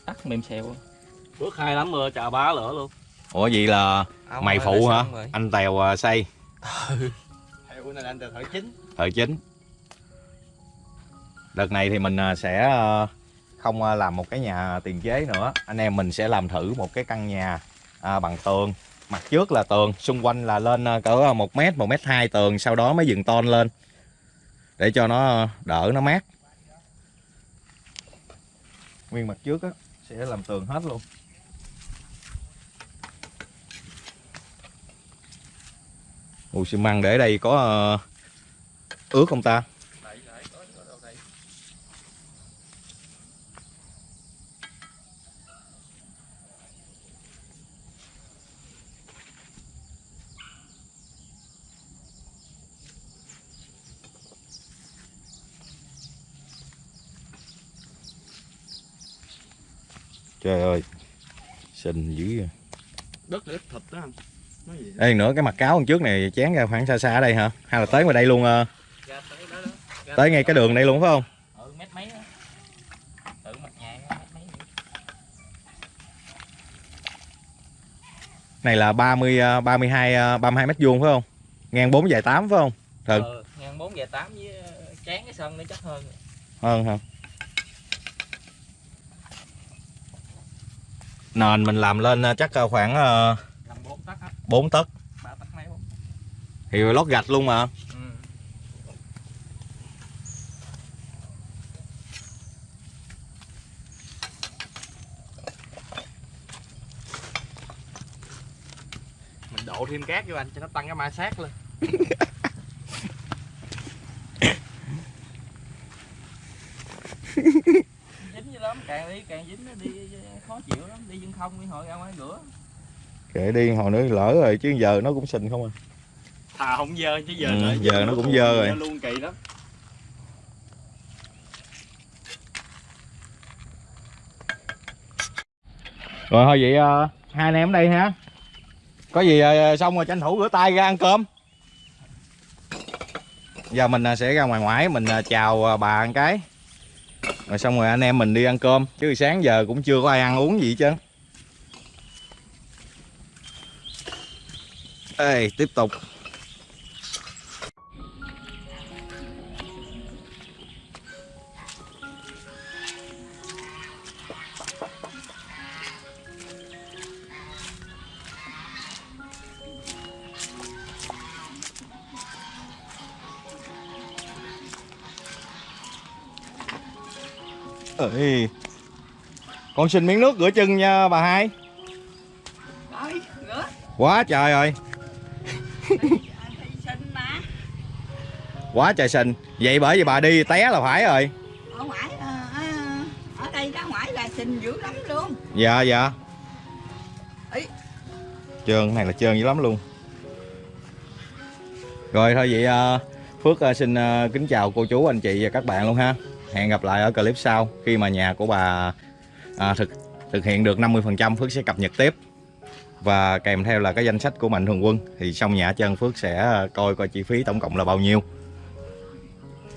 tắt mềm xèo bước hai lắm mưa chà bá lửa luôn Ủa vậy là Ông mày ơi, phụ hả? Anh Tèo à, xây, [LAUGHS] Theo bữa nay anh từ thời chính thợ chính. Đợt này thì mình à, sẽ à, không à, làm một cái nhà tiền chế nữa. Anh em mình sẽ làm thử một cái căn nhà à, bằng tường. Mặt trước là tường, xung quanh là lên à, cỡ 1 mét, 1 mét 2 tường, sau đó mới dựng tôn lên. Để cho nó đỡ nó mát. Nguyên mặt trước á, sẽ làm tường hết luôn. Ủa xi măng để đây có ờ, ướt không ta? Trời ơi Xinh dữ à. Đất để ít thịt đó anh Nói gì Ê nữa cái mặt cáo đằng trước này chén ra khoảng xa xa ở đây hả? Hay là tới ngoài đây luôn ờ, ra tới đó đó Tới ngay cái đường đây luôn phải không? ừ mét mấy á tự mặt nhà mét mấy Này là 30 ờ, 32 ờ, 32 mét vuông phải không? Ngang 4 dài 8 phải không? Thật. ừ, ngang bốn về tám với ờ, chán cái sân nó chắc hơn Hơn hả? Nền mình làm lên ờ, chắc ờ, khoảng ờ, làm bốn tấc á. 4 tấc. Ba tấc Thì lót gạch luôn mà. Ừ. Mình đổ thêm cát vô anh cho nó tăng cái ma sát lên. [LAUGHS] Dính dữ lắm càng đi càng dính nó đi khó chịu lắm đi chân không đi hồi ra ngoài rửa. Kệ đi hồi nữa lỡ rồi chứ giờ nó cũng xình không à. Thà không dơ chứ giờ Ừ, nữa giờ nó cũng dơ rồi. luôn kỳ lắm Rồi thôi vậy ờ, hai anh em ở đây ha. Có gì ờ, xong rồi tranh thủ rửa tay ra ăn cơm. Giờ mình ờ, sẽ ra ngoài ngoại mình chào bà một cái rồi xong rồi anh em mình đi ăn cơm. Chứ sáng giờ cũng chưa có ai ăn uống gì chứ, ê tiếp tục. Ê, con xin miếng nước rửa chân nha bà hai. Rồi, rửa. quá trời rồi. Quá trời xình vậy bởi vì bà đi té là phải rồi. Ở ngoài, ờ, ờ, ở đây ra ngoài là sinh dữ lắm luôn. dạ dạ. Ý. trơn này là trơn dữ lắm luôn. Rồi thôi vậy ờ, phước xin kính chào cô chú anh chị và các bạn luôn ha hẹn gặp lại ở clip sau khi mà nhà của bà à, thực thực hiện được 50% phước sẽ cập nhật tiếp. Và kèm theo là cái danh sách của mạnh thường quân thì xong nhà chân phước sẽ ờ, coi coi chi phí tổng cộng là bao nhiêu.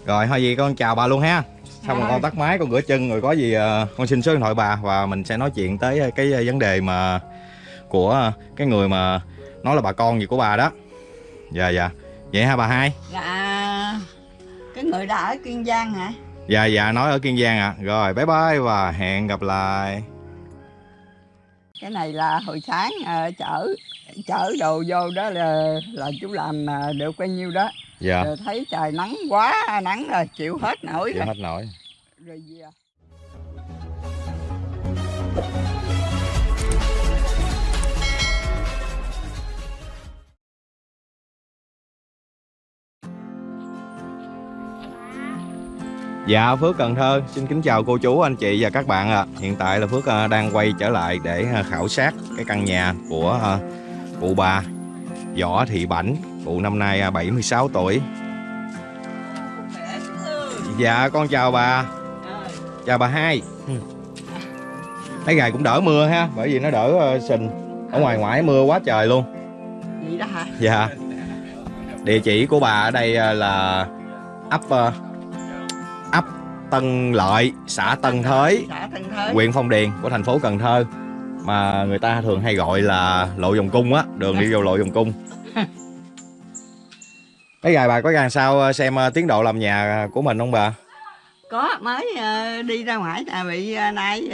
Rồi thôi gì con chào bà luôn ha. Xong rồi con tắt máy con rửa chân rồi có gì ờ, con xin số điện thoại bà và mình sẽ nói chuyện tới cái ờ, vấn đề mà của cái người mà nói là bà con gì của bà đó. Dạ dạ. Vậy ha bà hai. Là cái người đã ở Kiên Giang hả? Dạ dạ nói ở kiên giang ạ rồi bye bye và hẹn gặp lại Cái này là hồi sáng ờ, chở chở đồ vô đó là là chú làm ờ, được bao nhiêu đó. dạ Rồi thấy trời nắng quá nắng rồi chịu hết nổi chịu rồi. hết nổi Rồi về. Dạ Phước Cần Thơ. Xin kính chào cô chú anh chị và các bạn ạ. Hiện tại là Phước ờ, đang quay trở lại để ờ, khảo sát cái căn nhà của ờ, cụ bà Võ Thị Bảnh Cụ năm nay ờ, 76 tuổi. Dạ con chào bà. Chào bà hai. Thấy ngày cũng đỡ mưa ha Bởi vì nó đỡ sình. Ở ngoài ngoại mưa quá trời luôn. Vậy đó hả? Dạ. Địa chỉ của bà ở đây là ấp Tân Lợi, xã Tân Thới, huyện Phong Điền của thành phố Cần Thơ mà người ta thường hay gọi là lộ vòng cung á, đường đi vô lộ vòng cung. [LAUGHS] Cái gài bà có gài sao ờ, xem ờ, tiến độ làm nhà của mình không bà? Có mới ờ, đi ra ngoài là bị nay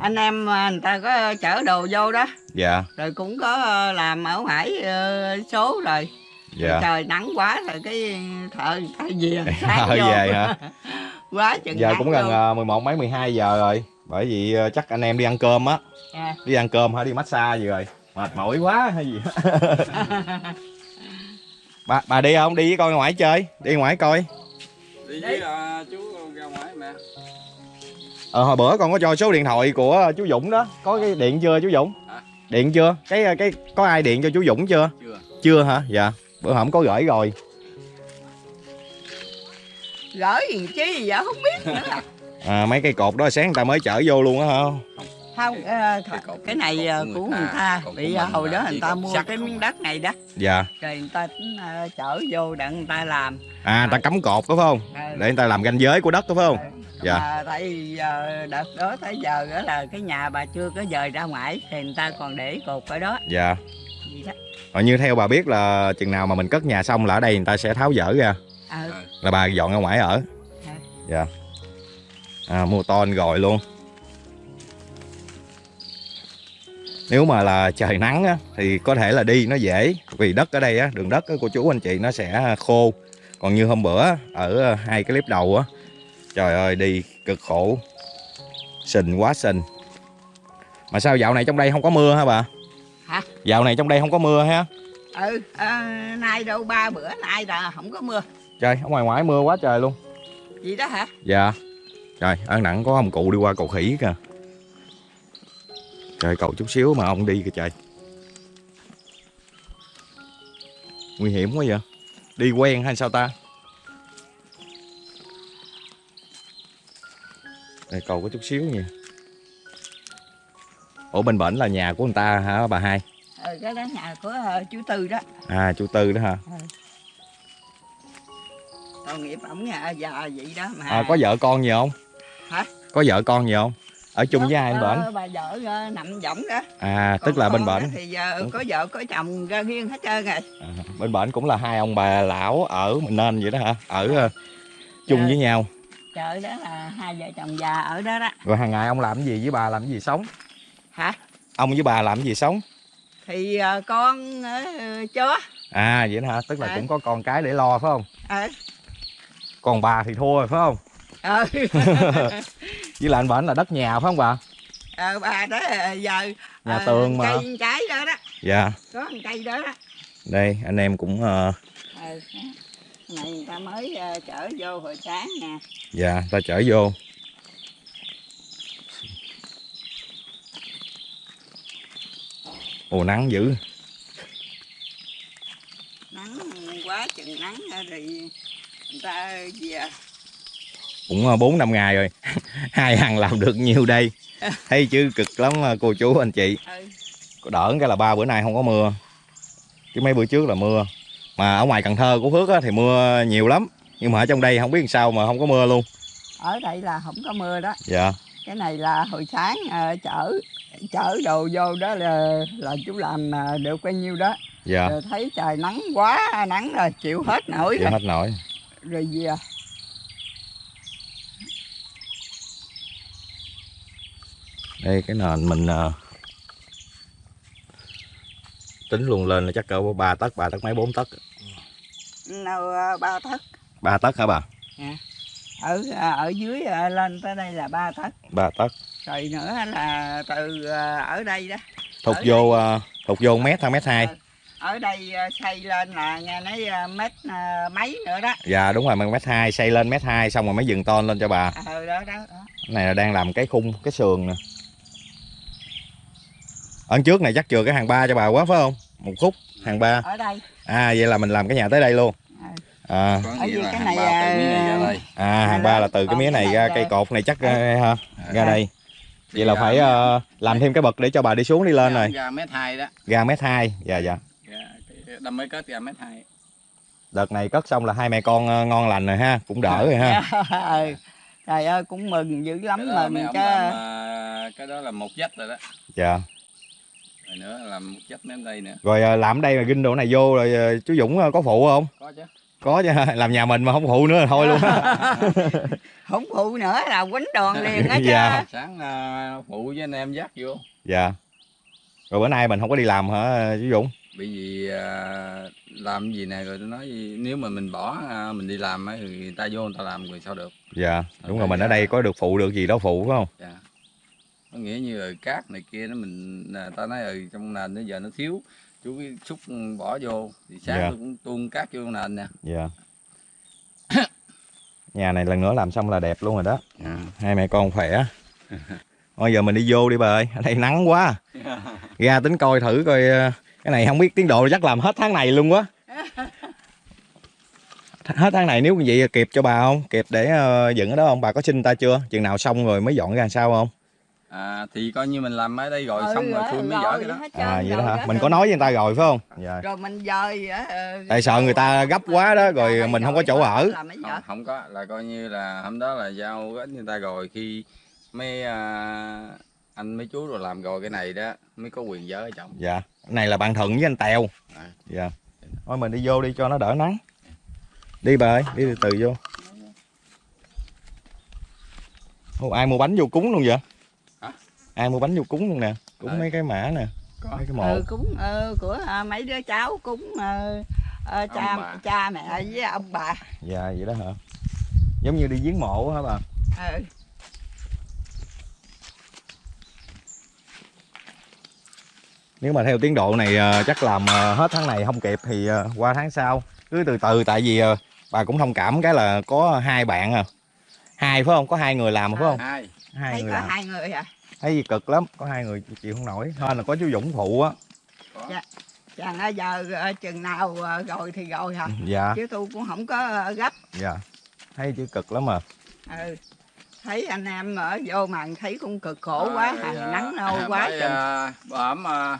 anh em người ta có chở đồ vô đó. Dạ, Rồi cũng có làm ở ngoài số rồi. dạ. Trời nắng quá rồi cái thợ ta về [LAUGHS] Thợ vô. về hả? [LAUGHS] quá chừng Giờ cũng gần luôn. ờ, 11 mấy 12 giờ rồi. Bởi vì ờ, chắc anh em đi ăn cơm á, À. đi ăn cơm hay đi massage gì rồi. Mệt mỏi quá hay gì. [LAUGHS] bà bà đi không? Đi với con ra ngoài chơi, đi ngoài coi. đi với à, chú ra ngoài mẹ Ờ hồi bữa con có cho số điện thoại của chú Dũng đó, có cái điện chưa chú Dũng? Hả? Điện chưa? Cái cái có ai điện cho chú Dũng chưa? chưa Chưa hả? Dạ. Bữa hổm có gửi rồi. Gửi gì chứ gì vậy không biết nữa à. À, mấy cây cột đó sáng người ta mới chở vô luôn á hả? không ờ, Cái cột cái này ờ, của người người ta, bị ờ, hồi đó người ta cột mua cái không. miếng đất này đó Dạ. rồi người ta tính ờ, chở vô để người ta làm À, người ta cắm cột đúng không? Ờ, Để người ta làm ranh giới của đất đúng không? Dạ. mà tại vì giờ đợt đó tới giờ đó là cái nhà bà chưa có dời ra ngoài thì người ta còn để cột ở đó Dạ. vậy đó như theo bà biết là chừng nào mà mình cất nhà xong là ở đây người ta sẽ tháo dỡ ra ờ là bà dọn ra ngoài ở. Dạ. Dạ. À, mua ton rồi luôn. Nếu mà là trời nắng á, thì có thể là đi nó dễ vì đất ở đây á, đường đất của chú anh chị nó sẽ khô. Còn như hôm bữa ở hai cái clip đầu á, trời ơi đi cực khổ, sình quá sình. Mà sao dạo này trong đây không có mưa hả bà? Hả? Dạo này trong đây không có mưa ha? ừ ờ, nay đâu ba bữa nay là không có mưa Trời, ở ngoài ngoại mưa quá trời luôn. gì đó hả? Dạ. Trời, ở nặng có ông cụ đi qua cầu khỉ kìa. Trời, cầu chút xíu mà ông đi kìa trời. Nguy hiểm quá vậy. Đi quen hay sao ta? Đây, cầu có chút xíu nha Ủa bên bển là nhà của người ta hả bà hai? Ừ, cái đó nhà của ờ, chú tư đó. À chú Tư đó hả tội nghiệp ổng nhà già vậy đó mà. À, Có vợ con gì không? Hả? có vợ con gì không? Ở chung với ai bên bển? Ờ, bà vợ ờ, nằm võng đó. À tức Còn là bên bển. thì giờ có vợ có chồng ra riêng hết trơn rồi. À, bên bển cũng là hai ông bà lão ở mình nên vậy đó hả? Ở ờ, chung Dạ. với nhau. chợ đó là hai vợ chồng già ở đó đó. Rồi hàng ngày ông làm cái gì? Với bà làm cái gì sống? Hả? Ông với bà làm cái gì sống? Thì ờ, con ờ, chó. À vậy đó hả? Tức là À. cũng có con cái để lo phải không? Ờ còn bà thì thua rồi phải không? Ờ [LAUGHS] với lại anh bển là đất nhà phải không bà? Ờ, bà đó ờ, giờ Nhà ờ, tường mà. cây trái đó đó. Dạ. Có một cây đó đó. Đây anh em cũng ờ, ờ, này người ta mới ờ, chở vô hồi sáng nè. Dạ ta chở vô. Ồ nắng dữ. Nắng quá chừng nắng rồi người ta về cũng ờ, bốn năm ngày rồi. [LAUGHS] Hai hàng làm được nhiều đây. [LAUGHS] Thấy chứ cực lắm ờ, cô chú anh chị. Ừ. có đỡ cái là ba bữa nay không có mưa. Chứ mấy bữa trước là mưa. Mà ở ngoài Cần Thơ của Phước á, thì mưa nhiều lắm. Nhưng mà ở trong đây không biết làm sao mà không có mưa luôn. Ở đây là không có mưa đó. Dạ. Cái này là hồi sáng ờ, chở chở đồ vô đó là là chú làm ờ, được bao nhiêu đó. Dạ. Rồi thấy trời nắng quá nắng rồi chịu hết nổi dạ rồi, hết nổi rồi về đây cái nền mình ờ, tính luôn lên là chắc cỡ ba tấc ba tấc mấy bốn tấc. Nào ờ, ba thất ba tấc hả bà? Ở ờ, ở dưới lên tới đây là ba thất ba tấc. Rồi nữa là từ ở đây đó. Thục Ở vô ờ, thục vô mét hai mét hai ở đây ờ, xây lên là nghe nói ờ, mét ờ, mấy nữa đó. Dạ đúng rồi mét hai xây lên mét hai xong rồi mới dừng ton lên cho bà. Ờ đó đó, đó. này là đang làm cái khung cái sườn nè. Ở trước này chắc chừa cái hàng ba cho bà quá phải không? Một khúc hàng ba. Ở đây. À vậy là mình làm cái nhà tới đây luôn. À, có Ở cái hàng này, à, à hàng ba là từ cái Còn mía này ra cây cột này chắc ra, ha, ra Dạ. đây. Vậy là phải ờ, làm thêm cái bậc để cho bà đi xuống đi lên ra- rồi. ra mét hai đó. Ra mét hai dạ dạ Cái đâm mới kết ra mét hai. Đợt này cất xong là hai mẹ con ờ, ngon lành rồi ha cũng đỡ rồi ha. [LAUGHS] Ừ. trời ơi cũng mừng dữ lắm cái mừng mấy chứ. làm, à, cái đó là một dách rồi đó. Dạ. Rồi nữa là làm một dách đến đây nữa. Rồi ờ, làm đây là ginh đồ này vô rồi ờ, chú Dũng có phụ không? Có chứ. Có chứ [LAUGHS] làm nhà mình mà không phụ nữa là thôi luôn. [LAUGHS] Không phụ nữa là quýnh đòn liền á chứ. Dạ. sáng phụ với anh em dắt vô. Dạ. Rồi bữa nay mình không có đi làm hả chú Dũng bởi vì à, làm gì nè rồi tôi nói gì, nếu mà mình bỏ à, mình đi làm á, thì người ta vô người ta làm rồi sao được? Dạ đúng rồi mình ở dạ. đây có được phụ được gì đâu phụ phải không? Dạ. Có nghĩa như là cát này kia nó mình à, ta nói ừ trong nền bây giờ nó thiếu chú cái xúc bỏ vô thì sáng Dạ. tôi cũng tuôn cát vô nền nè. Dạ. [COUGHS] Nhà này lần nữa làm xong là đẹp luôn rồi đó. Dạ. hai mẹ con khỏe. Thôi giờ mình đi vô đi bà ơi ở đây nắng quá. Ra tính coi thử coi ờ, cái này không biết tiến độ chắc làm hết tháng này luôn quá hết tháng này nếu như vậy kịp cho bà không? Kịp để ờ, dựng ở đó không? Bà có xin ta chưa? Chừng nào xong rồi mới dọn ra sao không? À, thì coi như mình làm ở đây rồi Ừ, xong rồi rồi, tôi mới dở cái đó. hết trơn à vậy đó hả? mình có nói với người ta rồi phải không? Dạ. Rồi mình dời á, ờ, tại sợ người ta gấp quá đó rồi mình không có chỗ ở. không, không có. Là coi như là hôm đó là giao gánh người ta rồi khi mấy à, anh mấy chú rồi làm rồi cái này đó mới có quyền dở chồng. Dạ cái này là bạn thuận với anh tèo. À. dạ. Thôi mình đi vô đi cho nó đỡ nắng. Đi bà ơi đi từ từ vô. Ồ, ai mua bánh vô cúng luôn vậy? Hả? ai mua bánh vô cúng luôn nè? Cúng Ờ. mấy cái mã nè. Có. Mấy cái mộ. Ừ, cúng ờ, của ờ, mấy đứa cháu cúng ờ, ờ, cha bà. cha mẹ với ông bà. Dạ vậy đó hả? Giống như đi giếng mộ hả bà? Ừ. nếu mà theo tiến độ này ờ, chắc làm ờ, hết tháng này không kịp thì ờ, qua tháng sau. Cứ từ từ tại vì bà cũng thông cảm cái là có hai bạn à. Hai phải không? Có hai người làm phải không? Hai. Hai thấy người có làm. hai người à. Thấy gì cực lắm có hai người chịu không nổi. Thôi là có chú Dũng phụ á. Có chàng ơi giờ chừng nào rồi thì rồi hả? Dạ. Chứ tôi cũng không có gấp. Dạ. Thấy chứ cực lắm mà ừ. Thấy anh em ở vô mà thấy cũng cực khổ quá Rồi, hàng à, nắng nâu à, quá chừng à, bà ẩm à,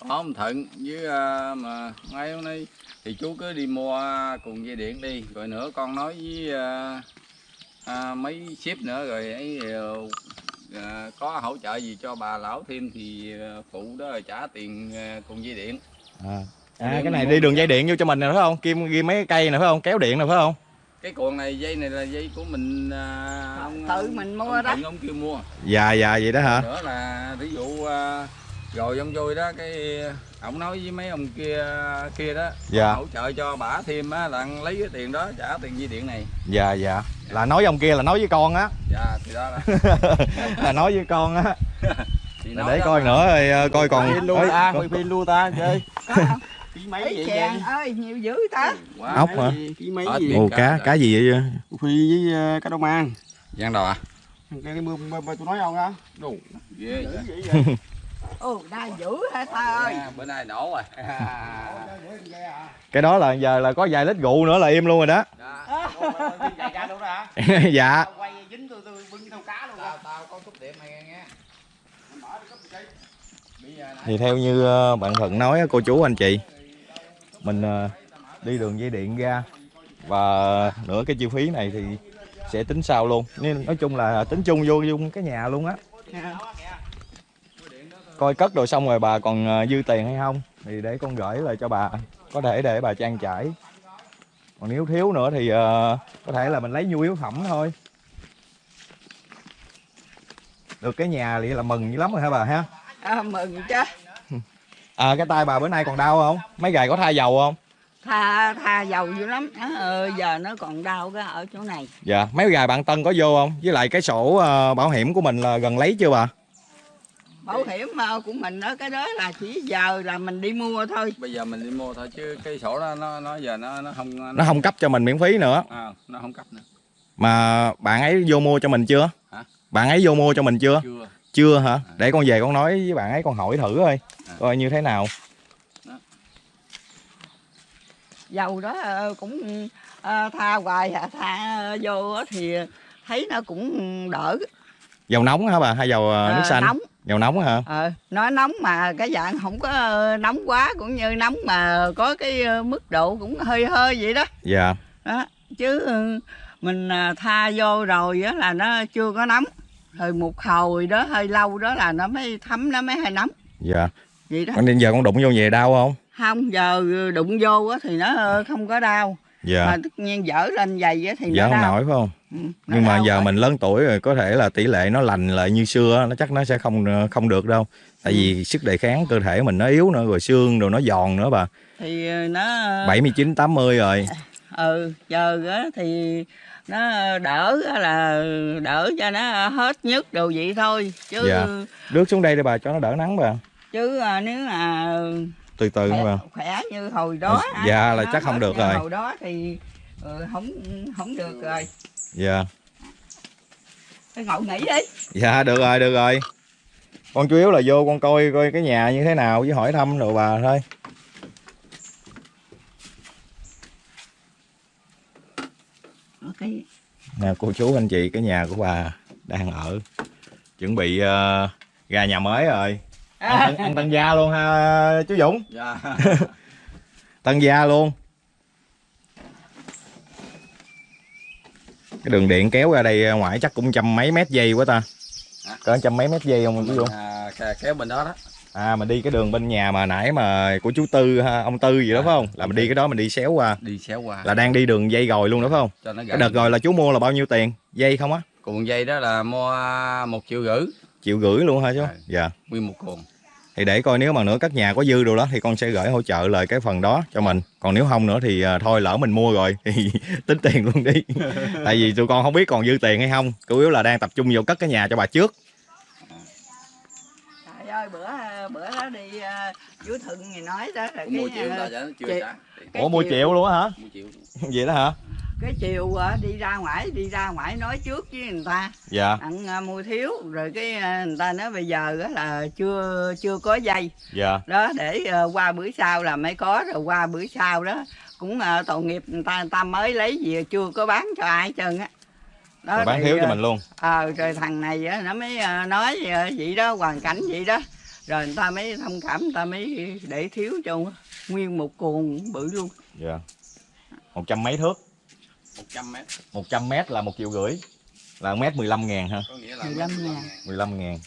bà ẩm thận với à, mà ngay hôm nay thì chú cứ đi mua cùng dây điện đi rồi nữa con nói với à, à, mấy ship nữa rồi ấy ờ, à, có hỗ trợ gì cho bà lão thêm thì ờ, phụ đó là trả tiền ờ, cùng dây điện. À, à cái này đi đường dây điện vô cho mình nè phải không? Kim ghi mấy cây nè phải không? Kéo điện nè phải không cái cuộn này dây này là dây của mình à, ông tự mình mua ông đó. Thuận ông kêu mua. Dạ dạ vậy đó hả? Nữa là ví dụ à, rồi ông vui đó cái ông nói với mấy ông kia kia đó Dạ. hỗ trợ cho bả thêm á là lấy cái tiền đó trả tiền dây điện này. Dạ dạ. Là nói với ông kia là nói với con á. Dạ thì đó là [LAUGHS] là nói với con á. [LAUGHS] Để coi nữa rồi ờ, coi còn Pin luôn ta, pin luôn ta chơi. Ký mấy Ấy vậy vậy? ơi nhiều dữ ta Quá. ốc hả Ký mấy Hết gì? ồ cá cá gì vậy Phi với ờ, cá đông an. Giang đầu à Cái cái mưa tôi nói không á? đủ ghê vậy. Dữ vậy vậy? [LAUGHS] ồ đa dữ hả ta ơi À, bữa nay nổ rồi [LAUGHS] cái đó là giờ là có vài lít rượu nữa là im luôn rồi đó Dạ. Đó hả? [LAUGHS] dạ Quay dính tôi tôi bưng theo cá luôn tao tao có chút điểm mày nghe thì theo như ờ, bạn thuận nói cô chú anh chị mình ờ, đi đường dây điện ra và nửa cái chi phí này thì sẽ tính sau luôn. Nên nói chung là tính chung vô chung cái nhà luôn á. Coi cất đồ xong rồi bà còn ờ, dư tiền hay không thì để con gửi lại cho bà. Có thể để bà trang trải. Còn nếu thiếu nữa thì ờ, có thể là mình lấy nhu yếu phẩm thôi. Được cái nhà vậy là mừng dữ lắm rồi hả bà ha? À, mừng chứ À cái tay bà bữa nay còn đau không? Mấy gầy có tha dầu không? tha tha dầu dữ lắm nó, ờ, giờ nó còn đau cái ở chỗ này Dạ, mấy gài bạn Tân có vô không? Với lại cái sổ ờ, bảo hiểm của mình là gần lấy chưa bà? bảo hiểm ờ, của mình đó cái đó là chỉ giờ là mình đi mua thôi bây giờ mình đi mua thôi chứ cái sổ đó nó nó giờ nó nó không Nó không cấp cho mình miễn phí nữa. à, nó không cấp nữa Mà bạn ấy vô mua cho mình chưa? Hả? Bạn ấy vô mua cho mình chưa? chưa Chưa hả? Để con về con nói với bạn ấy con hỏi thử thôi. À. Coi như thế nào. dầu đó ờ, cũng ờ, tha hoài à, tha vô á thì thấy nó cũng đỡ Dầu nóng hả bà hay dầu ờ, nước Ờ, xanh? nóng Dầu nóng hả? ờ, nó nóng mà cái dạng không có ờ, nóng quá cũng như nóng mà có cái ờ, mức độ cũng hơi hơi vậy đó Dạ. đó chứ ừ, mình à, tha vô rồi á là nó chưa có nóng rồi một hồi đó hơi lâu đó là nó mới thấm nó mới hơi nóng Dạ. vậy đó Còn nên giờ con đụng vô về đau không? không giờ đụng vô thì nó ờ, không có đau Dạ. mà tất nhiên dở lên á thì Dạ nó không đau nổi phải không? Ừ, nhưng mà giờ rồi. mình lớn tuổi rồi có thể là tỷ lệ nó lành lại như xưa nó chắc nó sẽ không không được đâu tại vì sức đề kháng cơ thể mình nó yếu nữa rồi xương rồi nó giòn nữa bà thì ờ, nó 79 80 rồi ừ giờ á thì nó đỡ là đỡ cho nó hết nhức đồ vậy thôi chứ Dạ. rước xuống đây để bà cho nó đỡ nắng bà. Chứ à, nếu mà từ từ khỏe, bà. khỏe như hồi đó á, Dạ, là chắc không được rồi. hồi đó thì ừ, không không được rồi. Dạ. Thôi ngồi nghỉ đi. Dạ được rồi được rồi. Con chủ yếu là vô con coi coi cái nhà như thế nào với hỏi thăm rồi bà thôi ok nè cô chú anh chị cái nhà của bà đang ở. Chuẩn bị ờ, ra nhà mới rồi. Ăn, tân- ăn tân gia luôn ha chú Dũng? Dạ. [LAUGHS] Tân gia luôn. Cái đường điện kéo ra đây ngoài chắc cũng trăm mấy mét dây quá ta. Hả? cỡ trăm mấy mét dây không chú Dũng? À, kéo bên đó đó à mình đi cái đường bên nhà mà nãy mà của chú Tư ha, ông Tư gì đó À, phải không? Là mình đi cái đó mình đi xéo qua. Đi xéo qua. Là đang đi đường dây gòi luôn đó phải không? Cho nó cái đợt rồi là chú mua là bao nhiêu tiền? Dây không á? Cuộn dây đó là mua một triệu rưỡi. Triệu gửi luôn hả chú? À. dạ. Nguyên một cuộn. Thì để coi nếu mà nữa cất nhà có dư đồ đó thì con sẽ gửi hỗ trợ lời cái phần đó cho mình. Còn nếu không nữa thì à, thôi lỡ mình mua rồi thì [LAUGHS] tính tiền luôn đi. [LAUGHS] Tại vì tụi con không biết còn dư tiền hay không. Chủ yếu là đang tập trung vô cất cái nhà cho bà trước. Trời ơi bữa bữa đó đi uh, chú Thuận thì nói đó là cái, triệu ờ, ta cho nó chưa chị- ủa mua chiều- triệu luôn á hả? Mua triệu [LAUGHS] vậy đó hả? Cái chiều ờ, đi ra ngoài đi ra ngoài nói trước với người ta. Dạ. Ăn ờ, mua thiếu rồi cái ờ, người ta nói bây giờ á là chưa chưa có dây. Dạ. Đó để ờ, qua bữa sau là mới có rồi qua bữa sau đó cũng uh, tội nghiệp người ta người ta mới lấy gì chưa có bán cho ai trơn á. Đó rồi bán thì, thiếu cho ờ, mình luôn. ờ rồi thằng này nó mới ờ, nói ờ, vậy đó hoàn cảnh vậy đó rồi người ta mới thông cảm người ta mới để thiếu cho nguyên một cuồng bự luôn. Dạ. Một trăm mấy thước. Một trăm mét. Một trăm mét là một triệu rưỡi. Là mét 15 ngàn ha có nghĩa là 15 15 ngàn. 15 ngàn.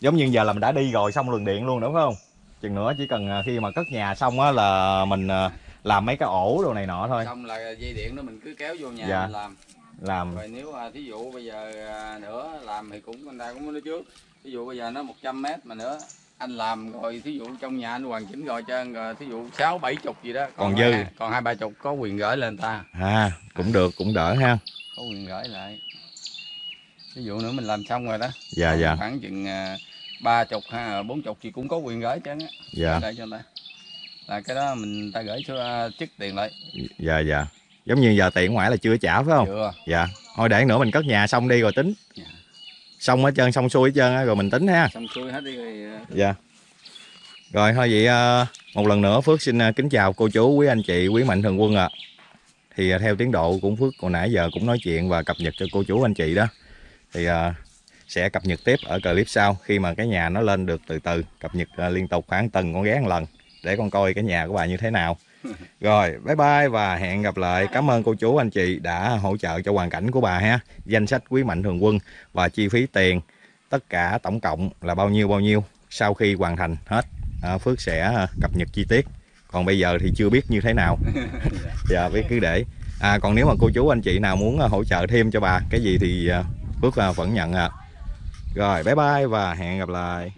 Giống như giờ là mình đã đi rồi xong đường điện luôn đúng không? Chừng nữa chỉ cần à, khi mà cất nhà xong á là mình à, làm mấy cái ổ đồ này nọ thôi. Xong là dây điện đó mình cứ kéo vô nhà Dạ. mình làm. Làm. Rồi nếu à, thí dụ bây giờ à, nữa làm thì cũng người ta cũng nói trước thí dụ bây giờ nó 100 mét mà nữa anh làm rồi thí dụ trong nhà anh hoàn chỉnh rồi cho rồi thí dụ sáu bảy chục gì đó Còn hai- dư. còn hai ba chục có quyền gửi lên ta. À cũng được cũng đỡ ha. Có quyền gửi lại. Ví dụ nữa mình làm xong rồi đó. Dạ dạ. khoảng chừng à, ba chục hay bốn chục thì cũng có quyền gửi chứ dạ. Để cho ta. Là cái đó mình ta gửi cho à, chức tiền lại. Dạ dạ. Giống như giờ tiền ngoài là chưa trả phải không? Chưa. Dạ. Thôi để nữa mình cất nhà xong đi rồi tính. Dạ. Xong hết trơn xong xuôi hết trơn á, rồi mình tính ha. Xong xuôi hết đi rồi à, dạ. Rồi thôi vậy à, một lần nữa phước xin à, kính chào cô chú quý anh chị quý mạnh thường quân ạ. Thì à, theo tiến độ cũng phước hồi nãy giờ cũng nói chuyện và cập nhật cho cô chú anh chị đó. Thì sẽ cập nhật tiếp ở clip sau khi mà cái nhà nó lên được từ từ. Cập nhật liên tục khoảng tuần con ghé một lần để con coi cái nhà của bà như thế nào [LAUGHS] rồi bye bye và hẹn gặp lại. Cảm ơn cô chú anh chị đã hỗ trợ cho hoàn cảnh của bà ha. Danh sách quý mạnh thường quân và chi phí tiền tất cả tổng cộng là bao nhiêu bao nhiêu sau khi hoàn thành hết. À, Phước sẽ cập nhật chi tiết. Còn bây giờ thì chưa biết như thế nào. [LAUGHS] Dạ biết cứ để. À, còn nếu mà cô chú anh chị nào muốn hỗ trợ thêm cho bà cái gì thì à, Phước à, vẫn nhận à rồi bye bye và hẹn gặp lại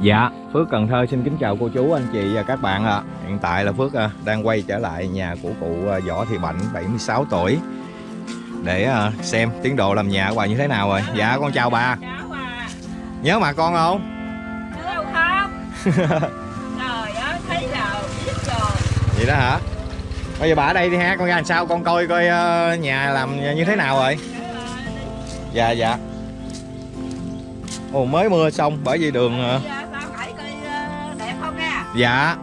Dạ, Phước Cần Thơ xin kính chào cô chú, anh chị và các bạn ạ. Hiện tại là Phước à, đang quay trở lại nhà của cụ à, Võ Thị Bảnh, 76 tuổi để à, xem tiến độ làm nhà của bà như thế nào rồi. Dạ, con chào bà. à Nhớ mà con không? nhớ đâu không [LAUGHS] trời ơi thấy rồi biết rồi Vậy đó hả? Bây giờ bà ở đây đi ha, con ra làm sao con coi coi nhà làm như thế nào rồi. Dạ dạ. Ồ mới mưa xong bởi vì đường ờ, đẹp không nha dạ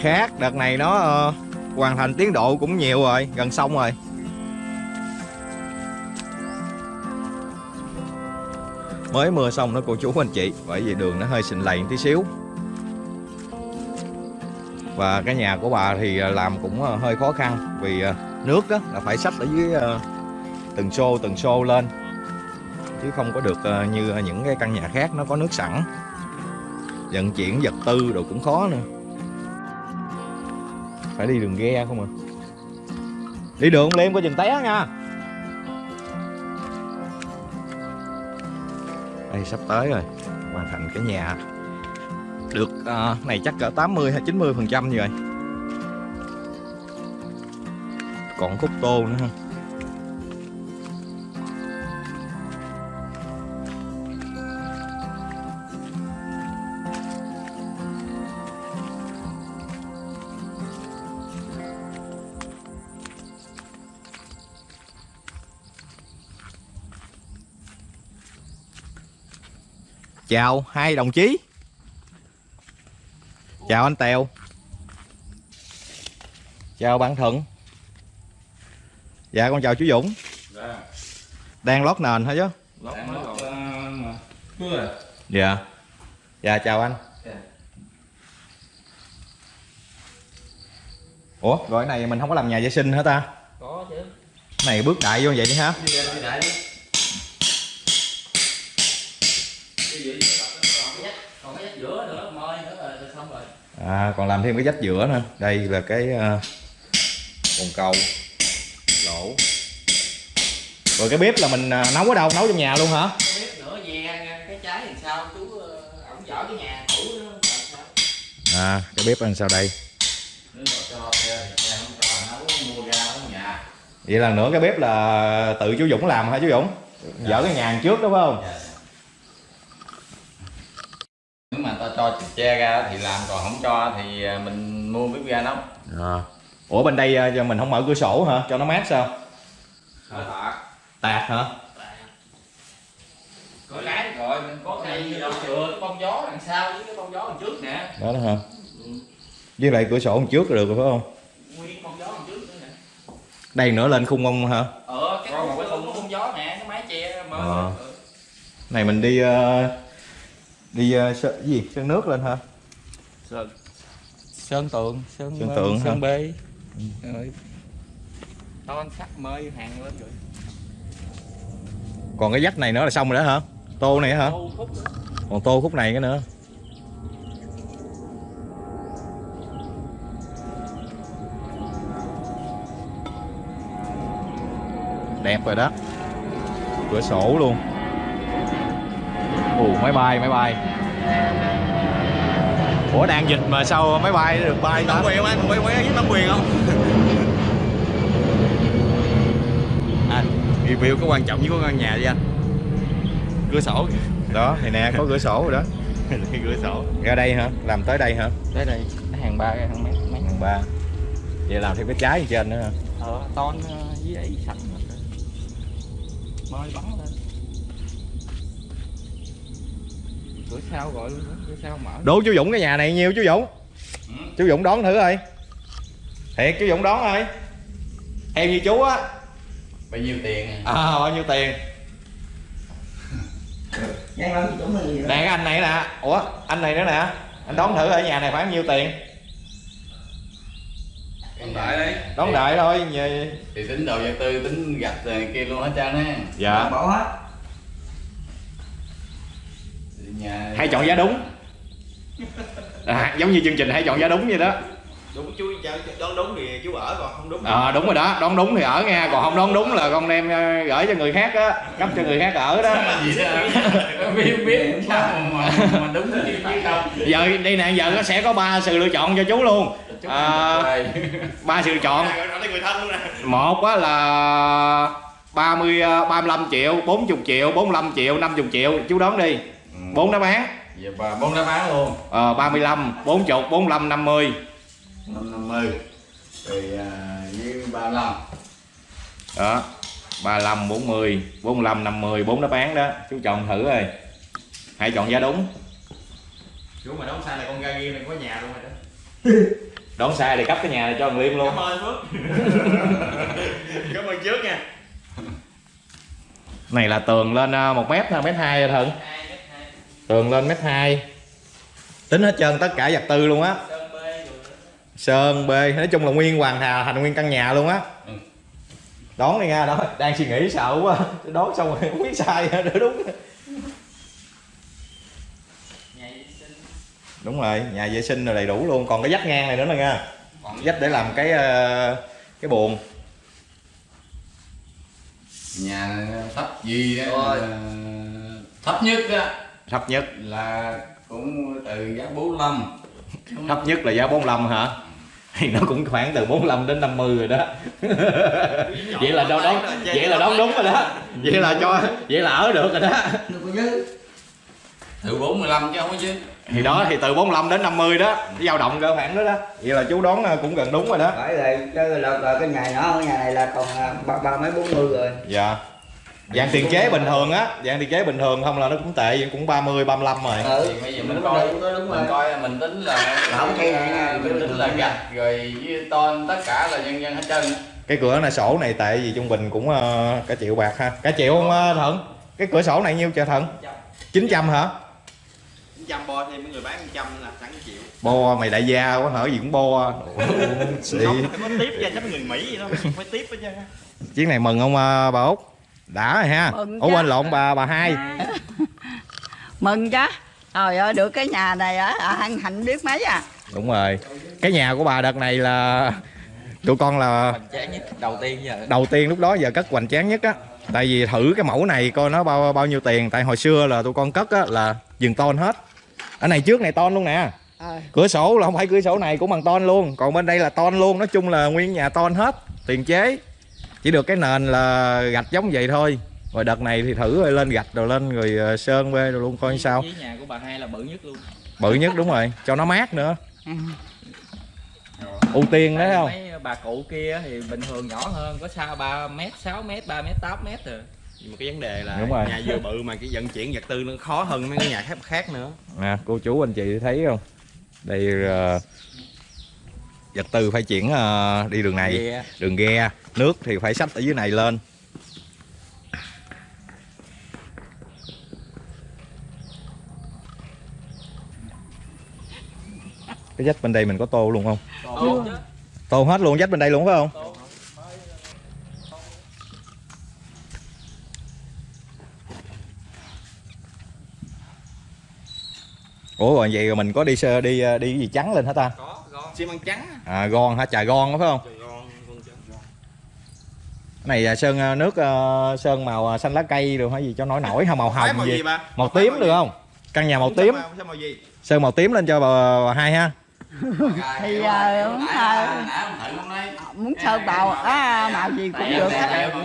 khác đợt này nó ờ, hoàn thành tiến độ cũng nhiều rồi, gần xong rồi. Mới mưa xong đó cô chú anh chị, bởi vì đường nó hơi sình lầy tí xíu. Và cái nhà của bà thì làm cũng hơi khó khăn vì nước đó là phải xách ở dưới ờ, từng xô từng xô lên. Chứ không có được ờ, như những cái căn nhà khác nó có nước sẵn. Vận chuyển vật tư đồ cũng khó nữa. Phải đi đường ghe không à? Đi đường lên có chừng té nha. Đây sắp tới rồi hoàn thành cái nhà. Được uh, này chắc cỡ 80 hay 90 phần trăm rồi còn khúc tô nữa ha Chào, hai đồng chí. Chào anh Tèo. Chào bạn Thuận. Dạ con chào chú Dũng. Đang lót nền hả chứ? Dạ. Dạ chào anh. Ủa rồi cái này mình không có làm nhà vệ sinh hả ta? Có chứ. Cái này bước đại vô vậy hả đi đi đại đi. À còn làm thêm cái dách giữa nữa. Đây là cái uh, bồn cầu lỗ Rồi cái bếp là mình à, nấu ở đâu? Nấu trong nhà luôn hả? cái bếp nữa ve cái trái làm sao chú ờ, ổng dở cái nhà cũ sao À cái bếp làm sao đây? nhà nhà Vậy là nữa cái bếp là tự chú Dũng làm hả chú Dũng? Dỡ cái nhà trước đúng không? nếu mà ta cho che ra thì làm còn không cho thì à, mình mua bếp ga nấu À. Ủa bên đây à, mình không mở cửa sổ hả? Cho nó mát sao? tạc Tạt hả? có cái rồi mình có cây đâu chừa cái bông gió đằng sau với cái bông gió đằng trước nè Đó đó hả? Với lại cửa sổ đằng trước là được rồi phải không? nguyên bông gió đằng trước nữa nè Đây nữa lên khung ông hả? ờ cái bông, bông, bông gió nè cái mái che mơ Ờ. Này mình đi ờ, đi uh, sơn, gì? Sơn nước lên hả? Sơn. sơn tường sơn, Sơn hả? sơn bê rồi ton sắt mới hàng lên rồi còn cái vách này nữa là xong rồi đó hả? Tô này hả? Còn tô khúc này cái nữa. Đẹp rồi đó. Cửa sổ luôn. Ồ máy bay máy bay ủa đang dịch mà sao máy bay được bay ta? Quyền không anh quay quay với tấm quyền không? À review có quan trọng với có căn nhà đi anh. Cửa sổ đó thì nè có cửa sổ rồi đó. [LAUGHS] Cửa sổ. Ra đây hả? Làm tới đây hả? Tới đây hàng ba cái hàng mét mấy. Hàng ba. Vậy làm thêm cái trái trên nữa hả? Ờ ton với ấy sẵn rồi. mới bắn lên sau gọi luôn đó, cửa sau mở đố chú Dũng cái nhà này nhiêu chú Dũng. Chú Dũng đón thử ơi thiệt chú Dũng đón ơi. Theo như chú á. Bao nhiêu tiền à, bao nhiêu tiền? [LAUGHS] Nè cái anh này nè. Ủa anh này nữa nè. Anh đón thử ở nhà này khoảng nhiêu tiền? Còn tại đấy. Đón đợi thôi Nhờ- thì tính đầu vật tư tính gạch kia luôn hết trơn á. Dạ. Bỏ hết Thì nhà hay chọn giá đúng. À, giống như chương trình hay chọn giá đúng vậy đó. Đúng chú đón đúng thì chú ở còn không đúng à, đúng rồi đó đón đúng thì ở nha còn không đón đúng là con đem ờ, gửi cho người khác á cấp cho người khác ở đó. [LAUGHS] Biết biết sao mà mà đúng chứ không giờ đây nè giờ nó sẽ có ba sự lựa chọn cho chú luôn. À, ba sự lựa chọn. Gọi nói người thân luôn nè. Một á là 30 ờ, 35 triệu 40 triệu 45 triệu 50 triệu. Chú đón đi bốn đáp án. Giờ bà bốn đáp án luôn. Ờ, 35 40 45 50 năm năm mươi. Rồi à, với ba lăm. Đó 35 40 45 50 bốn đáp án đó. Chú chọn thử rồi hãy chọn giá đúng. Chú mà đóng sai là con ga ghi này có nhà luôn rồi đó. [LAUGHS] Đón sai thì cấp cái nhà này cho thằng Liêm luôn. Cảm ơn Phước. [LAUGHS] Cảm ơn trước nha. Này là tường lên một mét ha mét hai rồi thận tường lên mét hai. Tính hết trơn tất cả vật tư luôn á. Sơn bê nói chung là nguyên hoàn hà thành nguyên căn nhà luôn á. Ừ. đón đi nha đó đang suy nghĩ sợ quá. Đón xong rồi không biết sai nữa đúng đúng. Rồi nhà vệ sinh rồi đầy đủ luôn. Còn cái vách ngang này nữa nè nha vách để làm cái ờ, cái buồng. Nhà thấp gì đó là thấp nhất đó thấp nhất là cũng từ giá 45 thấp nhất là giá 45 hả? Thì nó cũng khoảng từ 45 đến 50 rồi đó. Vậy là đâu đón vậy là đón đúng rồi đó. Vậy là cho vậy là ở được rồi đó. Từ 45 chứ không có chứ. Thì đó thì từ 45 đến 50 đó. Dao động cỡ khoảng đó đó. Vậy là chú đón ờ, cũng gần đúng rồi đó. Phải rồi, cái là, là cái nhà nhỏ cái nhà này là còn à, ba, ba mấy bốn mươi rồi. Dạ dạng tiền chế bình thường á dạng tiền chế bình thường không là nó cũng tệ cũng 30 35 rồi. Ừ, thì bây giờ mình coi rồi, đúng rồi. mình coi mình tính là Không, cây này mình tính là gạch rồi với ton tất cả là nhân dân hết trơn. Cái cửa này sổ này tệ gì trung bình cũng ờ, cả triệu bạc ha. Cả triệu không ờ, thận cái cửa sổ này nhiêu trời thận 900 hả? trăm bo thêm mấy người bán trăm là sẵn chịu bo mày đại gia quá hở gì cũng bo. Không phải có tiếp ra chắc người mỹ vậy đó phải tiếp hết á chuyến này mừng không ờ, bà út đã rồi ha. Mừng ủa quên lộn bà bà hai. [LAUGHS] Mừng chứ. Trời ơi, được cái nhà này á, à, hân hạnh biết mấy à. Đúng rồi. Cái nhà của bà đợt này là tụi con là hoành tráng nhất đầu tiên giờ. đầu tiên lúc đó giờ cất hoành tráng nhất á. Tại vì thử cái mẫu này coi nó bao bao nhiêu tiền. Tại hồi xưa là tụi con cất á là dừng ton hết. Ở này trước này ton luôn nè. Ờ. cửa sổ là không phải cửa sổ này cũng bằng ton luôn. Còn bên đây là ton luôn. Nói chung là nguyên nhà ton hết. Tiền chế chỉ được cái nền là gạch giống vậy thôi. Rồi đợt này thì thử rồi lên gạch rồi lên rồi ờ, sơn bê rồi luôn coi sao. nhà của bà hai là bự nhất luôn. Bự nhất đúng rồi cho nó mát nữa. Ừ. ưu tiên đấy không? mấy bà cụ kia thì bình thường nhỏ hơn có xa 3 mét 6 mét 3 mét 8 mét rồi. Nhưng mà cái vấn đề là Đúng rồi. nhà vừa bự mà cái vận chuyển vật tư nó khó hơn mấy cái nhà khác khác nữa. Nè cô chú anh chị thấy không? Đây ờ, vật tư phải chuyển ờ, đi đường này. Ghe. đường ghe nước thì phải xách ở dưới này lên. Cái dách bên đây mình có tô luôn không? Tô tô hết luôn dách bên đây luôn phải không? Ủa rồi vậy rồi mình có đi sơ đi ờ, đi cái gì trắng lên hả ta? Có. Xi măng trắng à gon hả? Trà gon đó phải không? Trời gon, gon trắng. cái này là sơn ờ, nước ờ, sơn màu xanh lá cây được hay gì cho nổi nổi không màu hồng màu gì? gì ba màu tím được không? Căn nhà màu tím. màu gì? Sơn màu tím lên cho bà, bà hai ha. Thì à, muốn, à, muốn sơn bào á màu gì cũng được. hết màu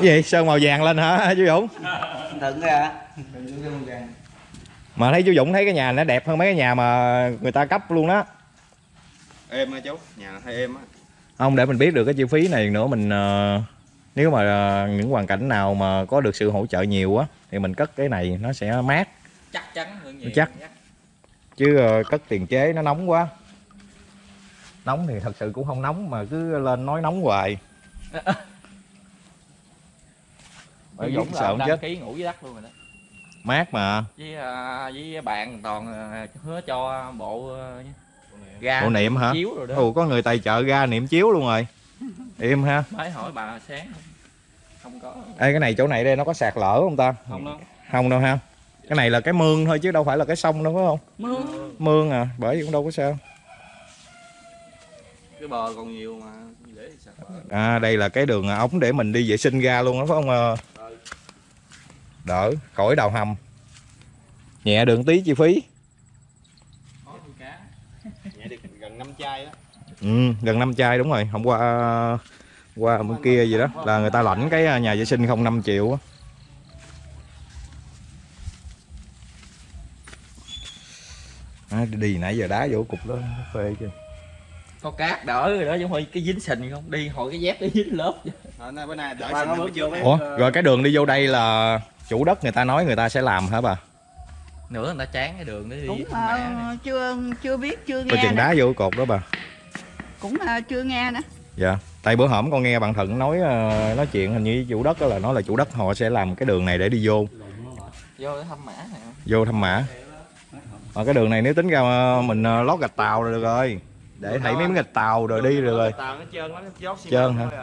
gì? Sơn màu vàng lên hả chú Dũng? Thận ra mà thấy chú Dũng thấy cái nhà nó đẹp hơn mấy cái nhà mà người ta cấp luôn đó. Êm á chú? Nhà hơi êm á. Không để mình biết được cái chi phí này nữa mình ờ, nếu mà ờ, những hoàn cảnh nào mà có được sự hỗ trợ nhiều á thì mình cất cái này nó sẽ mát. Chắc chắn hơn nhiều. Chắc. chứ ờ, cất tiền chế nó nóng quá. Nóng thì thật sự cũng không nóng mà cứ lên nói nóng hoài. [LAUGHS] Bởi Dũng sợ chết. ký ngủ dưới đất luôn rồi đó. Mát mà Với à, với bạn toàn à, hứa cho bộ à, ga bộ niệm hả chiếu rồi đó. ồ có người tài trợ ra niệm chiếu luôn rồi im ha Mới hỏi bà sáng không? Không có. Ê, cái này chỗ này đây nó có sạt lở không ta Không đâu. không đâu ha cái này là cái mương thôi chứ đâu phải là cái sông đâu phải không mương mương à bởi vì cũng đâu có sao cái bờ còn nhiều mà để sạch à đây là cái đường ống để mình đi vệ sinh ra luôn đó phải không ờ? Đỡ khỏi đào hầm. Nhẹ đường tí chi phí. Nhẹ được gần năm chai á. Ừ, gần năm chai đúng rồi. Hôm qua qua bên kia gì đó là người ta lãnh cái nhà vệ sinh không 5 triệu á. À, đi nãy giờ đá vô cục đó phê chứ Có cát đỡ rồi đó chứ không phải cái dính sình không? Đi hồi cái dép đi dính lớp. Nay bữa nay đỡ nó chưa vô ủa rồi cái đường đi vô đây là chủ đất người ta nói người ta sẽ làm hả bà Nữa người ta chán cái đường đó đi. cũng à, chưa chưa biết chưa nghe chừng nữa. đá vô cột đó bà cũng à, chưa nghe nữa dạ tại bữa hổm con nghe bạn thuận nói ờ, nói chuyện hình như chủ đất đó là nói là chủ đất họ sẽ làm cái đường này để đi vô Vô để thăm mã này. vô thăm mã ở cái đường này nếu tính ra ờ, mình ờ, lót gạch tàu rồi được rồi để thấy mấy miếng gạch tàu rồi đi được rồi tàu nó trơn lắm nó dốt xi Trơn măng hả?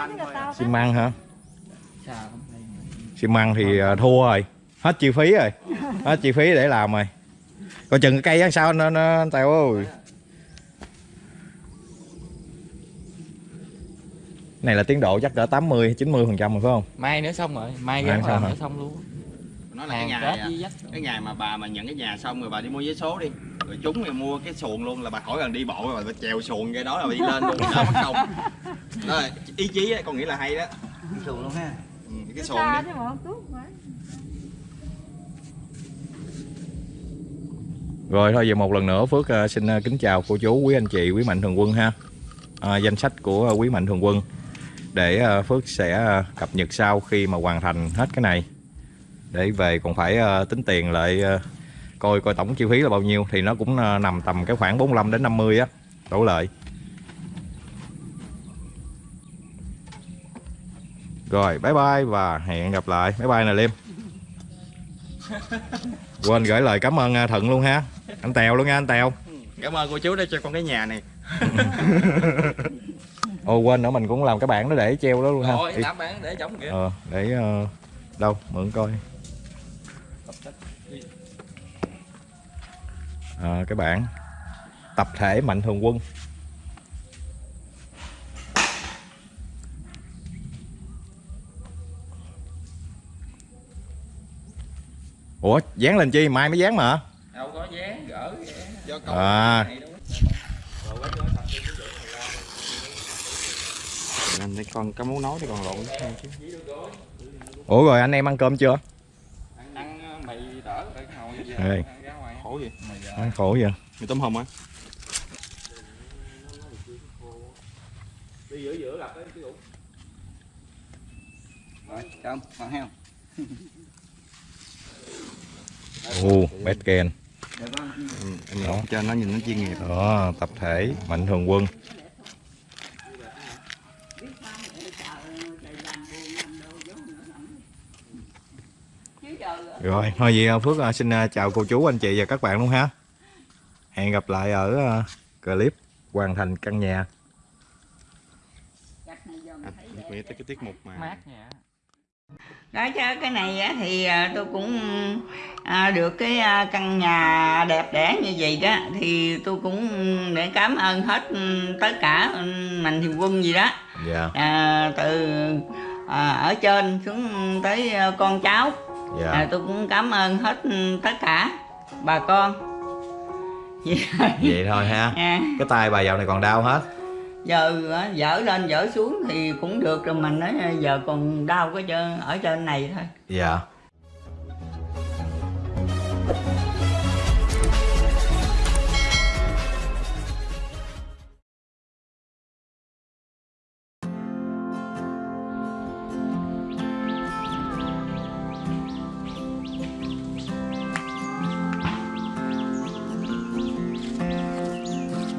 à, nó à. xi măng hả. Xi măng thì ờ, thua rồi. Hết chi phí rồi. Hết chi phí để làm rồi. Coi chừng cái cây á sao nó, nó tèo ơi. Này là tiến độ chắc cỡ 80 90 phần trăm rồi phải không? Mai nữa xong rồi, mai ra xong nữa xong luôn. nó là cái ngày à, cái ngày mà bà mà nhận cái nhà xong rồi bà đi mua vé số đi. Rồi chúng thì mua cái xuồng luôn là bà khỏi cần đi bộ rồi bà trèo xuồng cái đó là đi lên luôn. Đỡ mất công đó là [LAUGHS] ý chí á con nghĩ là hay đó. Thường luôn ha cái Xa đi. Rồi thôi giờ một lần nữa Phước ờ, xin ờ, kính chào cô chú, quý anh chị, quý mạnh thường quân ha. À, danh sách của quý mạnh thường quân để Phước sẽ cập nhật sau khi mà hoàn thành hết cái này. Để về còn phải tính tiền lại coi coi tổng chi phí là bao nhiêu thì nó cũng nằm tầm cái khoảng 45 đến 50 á, đổ lợi. Rồi, bye bye và hẹn gặp lại. Bye bye nè Liêm. Quên gửi lời cảm ơn ờ, Thuận luôn ha. Anh Tèo luôn nha anh Tèo. cảm ơn cô chú đã cho con cái nhà này [LAUGHS] Ồ quên nữa mình cũng làm cái bảng đó để treo đó luôn ha. Đi. tám bán để chống kìa. Ờ, để ờ, đâu mượn coi. Ờ, cái bảng tập thể mạnh thường quân. Ủa, dán lên chi? Mai mới dán mà. Đâu có dán, gỡ do con À, anh thấy con có muốn nói thì còn lộn chứ. Ủa rồi anh em ăn cơm chưa? Ăn ờ, mì đỡ ngồi ngoài. khổ gì Ăn khổ vậy. mì tôm hùm á Đi giữa giữa gặp cái cái rồi không còn [LAUGHS] heo Ồ, bét ken. ừ, em cho nó nhìn nó chuyên nghiệp Đó, tập thể mạnh thường quân. chứ Rồi, thôi gì Phước à, xin à, chào cô chú, anh chị và các bạn luôn ha. Hẹn gặp lại ở à, clip hoàn thành căn nhà. Nghĩ tới cái tiết mục mà mát nha đó chứ cái này á, thì à, tôi cũng à, được cái à, căn nhà đẹp đẽ như vậy đó thì tôi cũng để cảm ơn hết ừ, tất cả ừ, mạnh thường quân gì đó Dạ, à, từ à, ở trên xuống tới con cháu dạ. à, tôi cũng cảm ơn hết ừ, tất cả bà con Vậy [LAUGHS] Vậy thôi ha. à, Cái tay bà dạo này còn đau hết giờ ờ, dở lên dở xuống thì cũng được rồi, mình nói ờ, giờ còn đau cái chân, ở trên này thôi Dạ.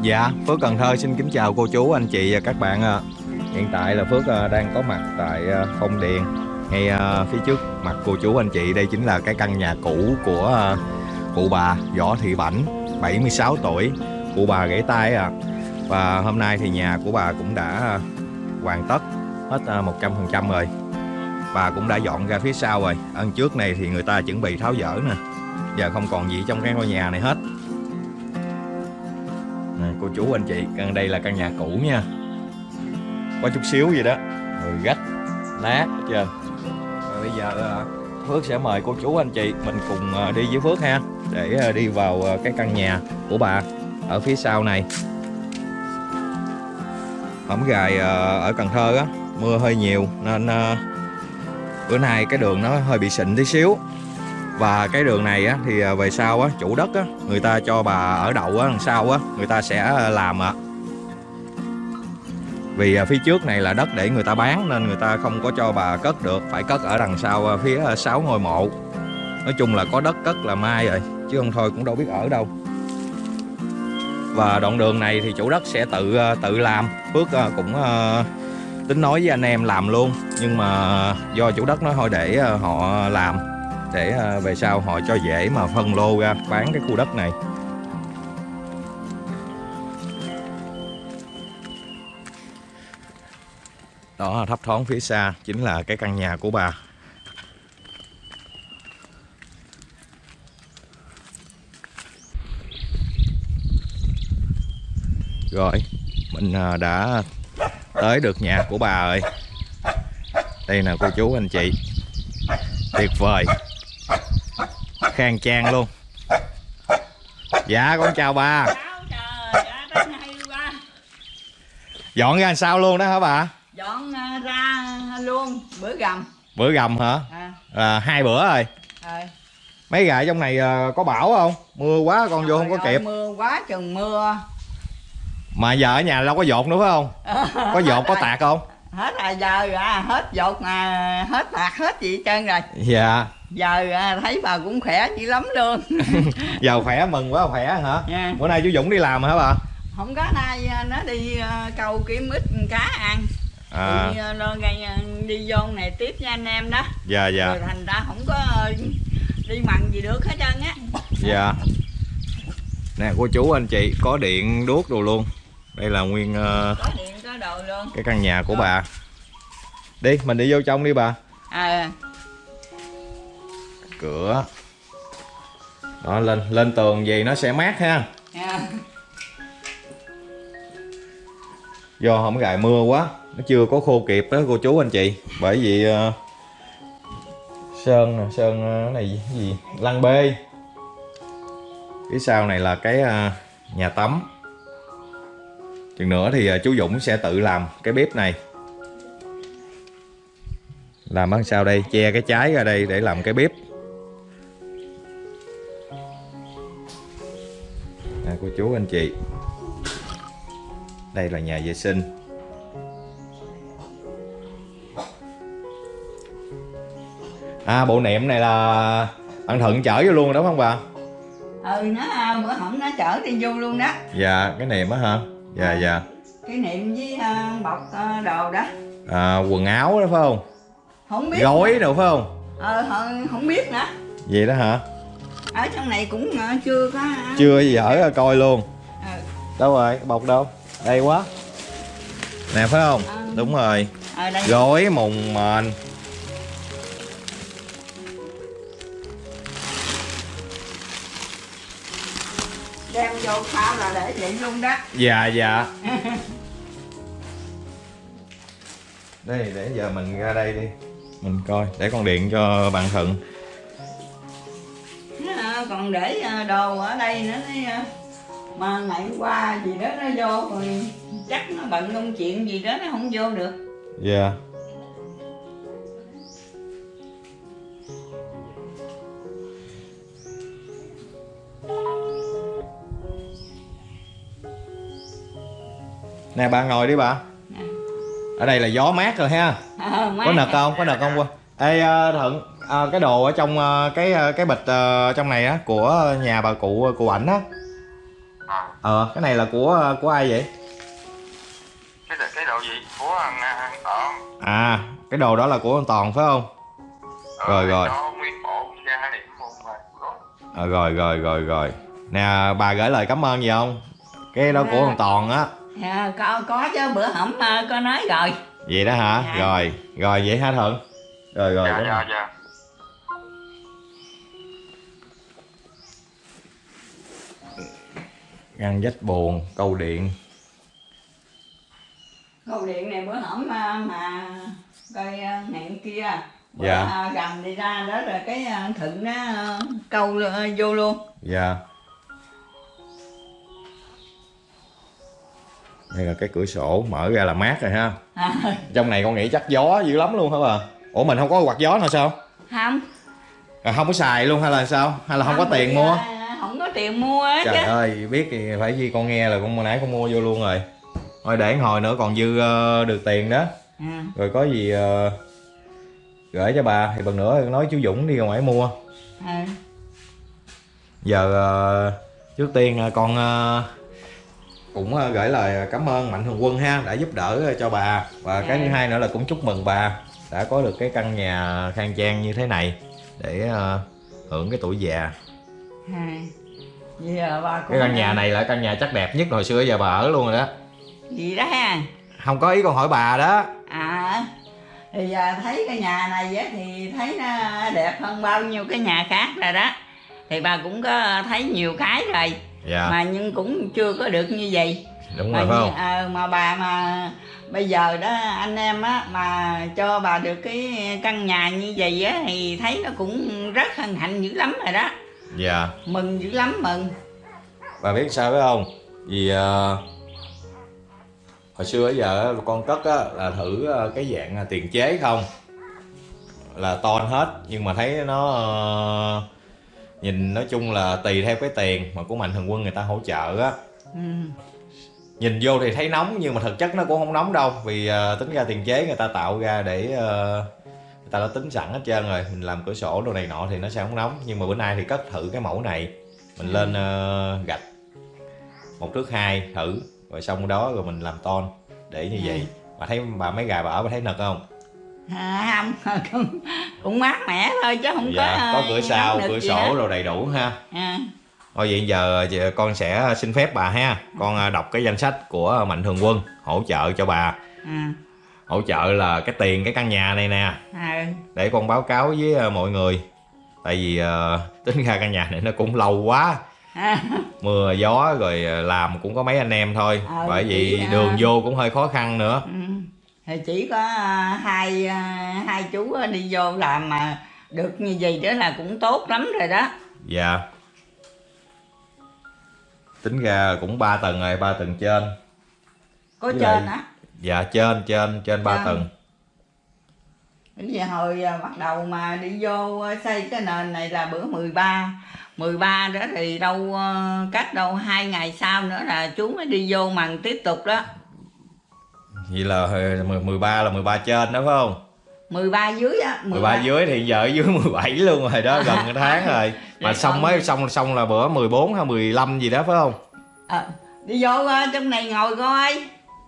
Dạ, Phước Cần Thơ xin kính chào cô chú, anh chị và các bạn ạ. Hiện tại là Phước ờ, đang có mặt tại ờ, Phong Điền. Ngay ờ, phía trước mặt cô chú anh chị đây chính là cái căn nhà cũ của cụ bà Võ Thị Bảnh 76 tuổi. Cụ bà gãy tay à và hôm nay thì nhà của bà cũng đã hoàn tất hết 100% rồi. Bà cũng đã dọn ra phía sau rồi. Ân trước này thì người ta chuẩn bị tháo dỡ nè. Giờ không còn gì trong cái ngôi nhà này hết cô chú anh chị căn đây là căn nhà cũ nha. Có chút xíu gì đó. Rồi gách, nát hết trơn. Rồi bây giờ à, Phước sẽ mời cô chú anh chị, mình cùng à, đi với Phước ha, để à, đi vào cái căn nhà của bà ở phía sau này. Hổng gài ở Cần Thơ á, mưa hơi nhiều nên bữa nay cái đường nó hơi bị xịn tí xíu và cái đường này á, thì à, về sau á, chủ đất á, người ta cho bà ở đậu á, đằng sau á, người ta sẽ à, làm ạ. Vì à, phía trước này là đất để người ta bán nên người ta không có cho bà cất được, phải cất ở đằng sau phía sáu ngôi mộ. Nói chung là có đất cất là mai rồi, chứ không thôi cũng đâu biết ở đâu. Và đoạn đường này thì chủ đất sẽ tự tự làm. Phước cũng tính nói với anh em làm luôn, nhưng mà do chủ đất nói thôi để họ làm để ờ, về sau họ cho dễ mà phân lô ra, bán cái khu đất này. Đó, thấp thoáng phía xa chính là cái căn nhà của bà. Rồi, mình ờ, đã tới được nhà của bà rồi. Đây nè, cô chú, anh chị. Tuyệt vời khang trang luôn. Dạ con chào bà. Trời dọn ra sao luôn đó hả bà? Dọn à, ra luôn bữa gầm. Bữa gầm hả? À, à, hai bữa rồi. Rồi. mấy gà trong này à, có bão không? Mưa quá con vô không có Trời ơi, kịp. mưa quá chừng mưa. Mà giờ ở nhà đâu có dột nữa phải không? [LAUGHS] Có dột có tạt không? Hết rồi giờ à, hết dột mà hết tạt hết gì hết trơn rồi. Dạ giờ à, thấy bà cũng khỏe dữ lắm luôn. [LAUGHS] Giờ khỏe mừng quá khỏe hả? Nha bữa nay chú dũng đi làm hả bà? Không có nay à, nó đi à, câu kiếm ít cá ăn. À. Thì à, nó à, đi vô này tiếp với anh em đó. Dạ dạ. Rồi thành ra không có đi mặn gì được hết trơn á. Dạ. Nè cô chú anh chị có điện đuốc đồ luôn. Đây là nguyên ờ, có điện có đồ luôn. cái căn nhà của bà. Đi mình đi vô trong đi bà. À cửa. Đó lên lên tường gì nó sẽ mát ha. À, do không gài mưa quá nó chưa có khô kịp đó cô chú anh chị. Bởi vì ờ, sơn nè sơn cái này gì lăng bê. Phía sau này là cái ờ, nhà tắm. Chừng nữa thì ờ, chú Dũng sẽ tự làm cái bếp này. Làm bằng sao đây che cái trái ra đây để làm cái bếp chú anh chị. Đây là nhà vệ sinh. À bộ niệm này là ăn thuận chở vô luôn đó phải không bà? Ừ nó à, bữa hổm nó chở đi vô luôn đó. Dạ cái niệm á hả? Dạ dạ. cái niệm với à, bọc à, đồ đó. À, quần áo đó phải không? Không biết gối đâu phải không? Ờ không, không biết nữa. Vậy đó hả ở trong này cũng ờ, chưa có chưa dở ra coi luôn. Ờ. đâu rồi? Bọc đâu? Đây quá. Nè phải không? Ờ. đúng rồi. Ở đây. Gối mùng mền. Đem vô phao là để vậy luôn đó. Dạ dạ. [LAUGHS] Đây để giờ mình ra đây đi. Mình coi. Để con điện cho bạn thuận. Ờ, còn để ờ, đồ ở đây nữa đấy, ờ, mà ngày hôm qua gì đó nó vô rồi chắc nó bận công chuyện gì đó nó không vô được. Dạ. Nè bà ngồi đi bà. Ở đây là gió mát rồi ha. Ờ, má. có nực không? Có nực không qua ê ờ, thuận ờ, cái đồ ở trong ờ, cái ờ, cái bịch trong này á của nhà bà cụ cụ ảnh á. Ờ cái này là của của ai vậy? Cái cái độ gì? Của ăn ăn tọn à cái đồ đó là của anh toàn phải không? Rồi, rồi. rồi ờ, rồi rồi rồi rồi. Nè bà gửi lời cảm ơn gì không? Cái đó của anh toàn á. Dạ, có có chứ bữa hổm ờ, có nói rồi. Vậy đó hả? Dạ. rồi rồi vậy hả thuận? Rồi rồi dạ dạ dạ ngăn dách buồn câu điện. Câu điện này bữa hổm ờ, mà coi ờ, ngạn kia. Bữa, Dạ. ờ, gầm đi ra đó rồi cái ờ, thịnh nó câu vô luôn. Dạ. Đây là cái cửa sổ mở ra là mát rồi ha. À, trong này con nghĩ chắc gió dữ lắm luôn hả bà? Ủa mình không có quạt gió nào sao? Không. À, không có xài luôn hay là sao? Hay là không có tiền mua? không tiền mua á trời chứ. ơi biết thì phải gì con nghe là con nãy con mua vô luôn rồi. Thôi để hồi nữa còn dư ờ, được tiền đó. À, rồi có gì ờ, gửi cho bà. Thì lần nữa nói chú Dũng đi ra ngoài mua. À, giờ ờ, trước tiên con cũng gửi lời cảm ơn mạnh thường quân ha đã giúp đỡ cho bà. Và cái thứ hai nữa là cũng chúc mừng bà đã có được cái căn nhà khang trang như thế này để hưởng cái tuổi già. À. giờ bà cũng cái căn nhà này là căn nhà chắc đẹp nhất hồi xưa giờ bà ở luôn rồi đó. Gì đó ha? Không có ý con hỏi bà đó. À thì giờ thấy cái nhà này á thì thấy nó đẹp hơn bao nhiêu cái nhà khác rồi đó. Thì bà cũng có thấy nhiều cái rồi. Dạ. Mà nhưng cũng chưa có được như vậy. Đúng rồi phải không? ờ, mà bà mà bây giờ đó anh em á mà cho bà được cái căn nhà như vậy á thì thấy nó cũng rất hân hạnh dữ lắm rồi đó dạ. Mừng dữ lắm mừng. Bà biết sao phải không? Vì ờ, hồi xưa giờ con cất á, là thử ờ, cái dạng ờ, tiền chế không? Là ton hết nhưng mà thấy nó ờ, nhìn nói chung là tùy theo cái tiền mà của mạnh thường quân người ta hỗ trợ á. Ừ. nhìn vô thì thấy nóng nhưng mà thực chất nó cũng không nóng đâu vì ờ, tính ra tiền chế người ta tạo ra để ờ, người ta đã tính sẵn hết trơn rồi mình làm cửa sổ đồ này nọ thì nó sẽ không nóng. Nhưng mà bữa nay thì cất thử cái mẫu này. Mình lên ờ, gạch. Một thước hai thử. Rồi xong đó rồi mình làm ton. Để như vậy. Bà thấy bà mấy gà bà ở bà thấy nực không? À, không. [LAUGHS] Cũng, cũng mát mẻ thôi chứ không dạ có có ờ, cửa sau nóng nực cửa sổ rồi đầy đủ ha. À, thôi vậy giờ con sẽ xin phép bà ha. Con ờ, đọc cái danh sách của mạnh thường quân hỗ trợ cho bà. À, hỗ trợ là cái tiền cái căn nhà này nè. À, để con báo cáo với ờ, mọi người. Tại vì ờ, tính ra căn nhà này nó cũng lâu quá. À, mưa gió rồi ờ, làm cũng có mấy anh em thôi. Ờ, bởi vì chỉ, đường vô cũng hơi khó khăn nữa. Ừ. thì chỉ có à, hai à, hai chú đi vô làm mà được như vậy đó là cũng tốt lắm rồi đó. Dạ. Tính ra cũng 3 tầng rồi ba tầng trên. Có Với trên lại- á dạ trên trên trên ba Trên. tầng. Bây giờ hồi à, bắt đầu mà đi vô à, xây cái nền này là bữa 13 13 đó thì đâu à, cách đâu hai ngày sau nữa là chú mới đi vô màn tiếp tục đó. Vậy là ờ, mười- 13 là 13 trên đó phải không? 13 dưới á 13 dưới thì giờ ở dưới [LAUGHS] 17 luôn rồi đó gần cái [LAUGHS] tháng rồi. Mà Vậy xong mới xong xong là bữa 14 hay 15 gì đó phải không? Ờ, đi vô à, trong này ngồi coi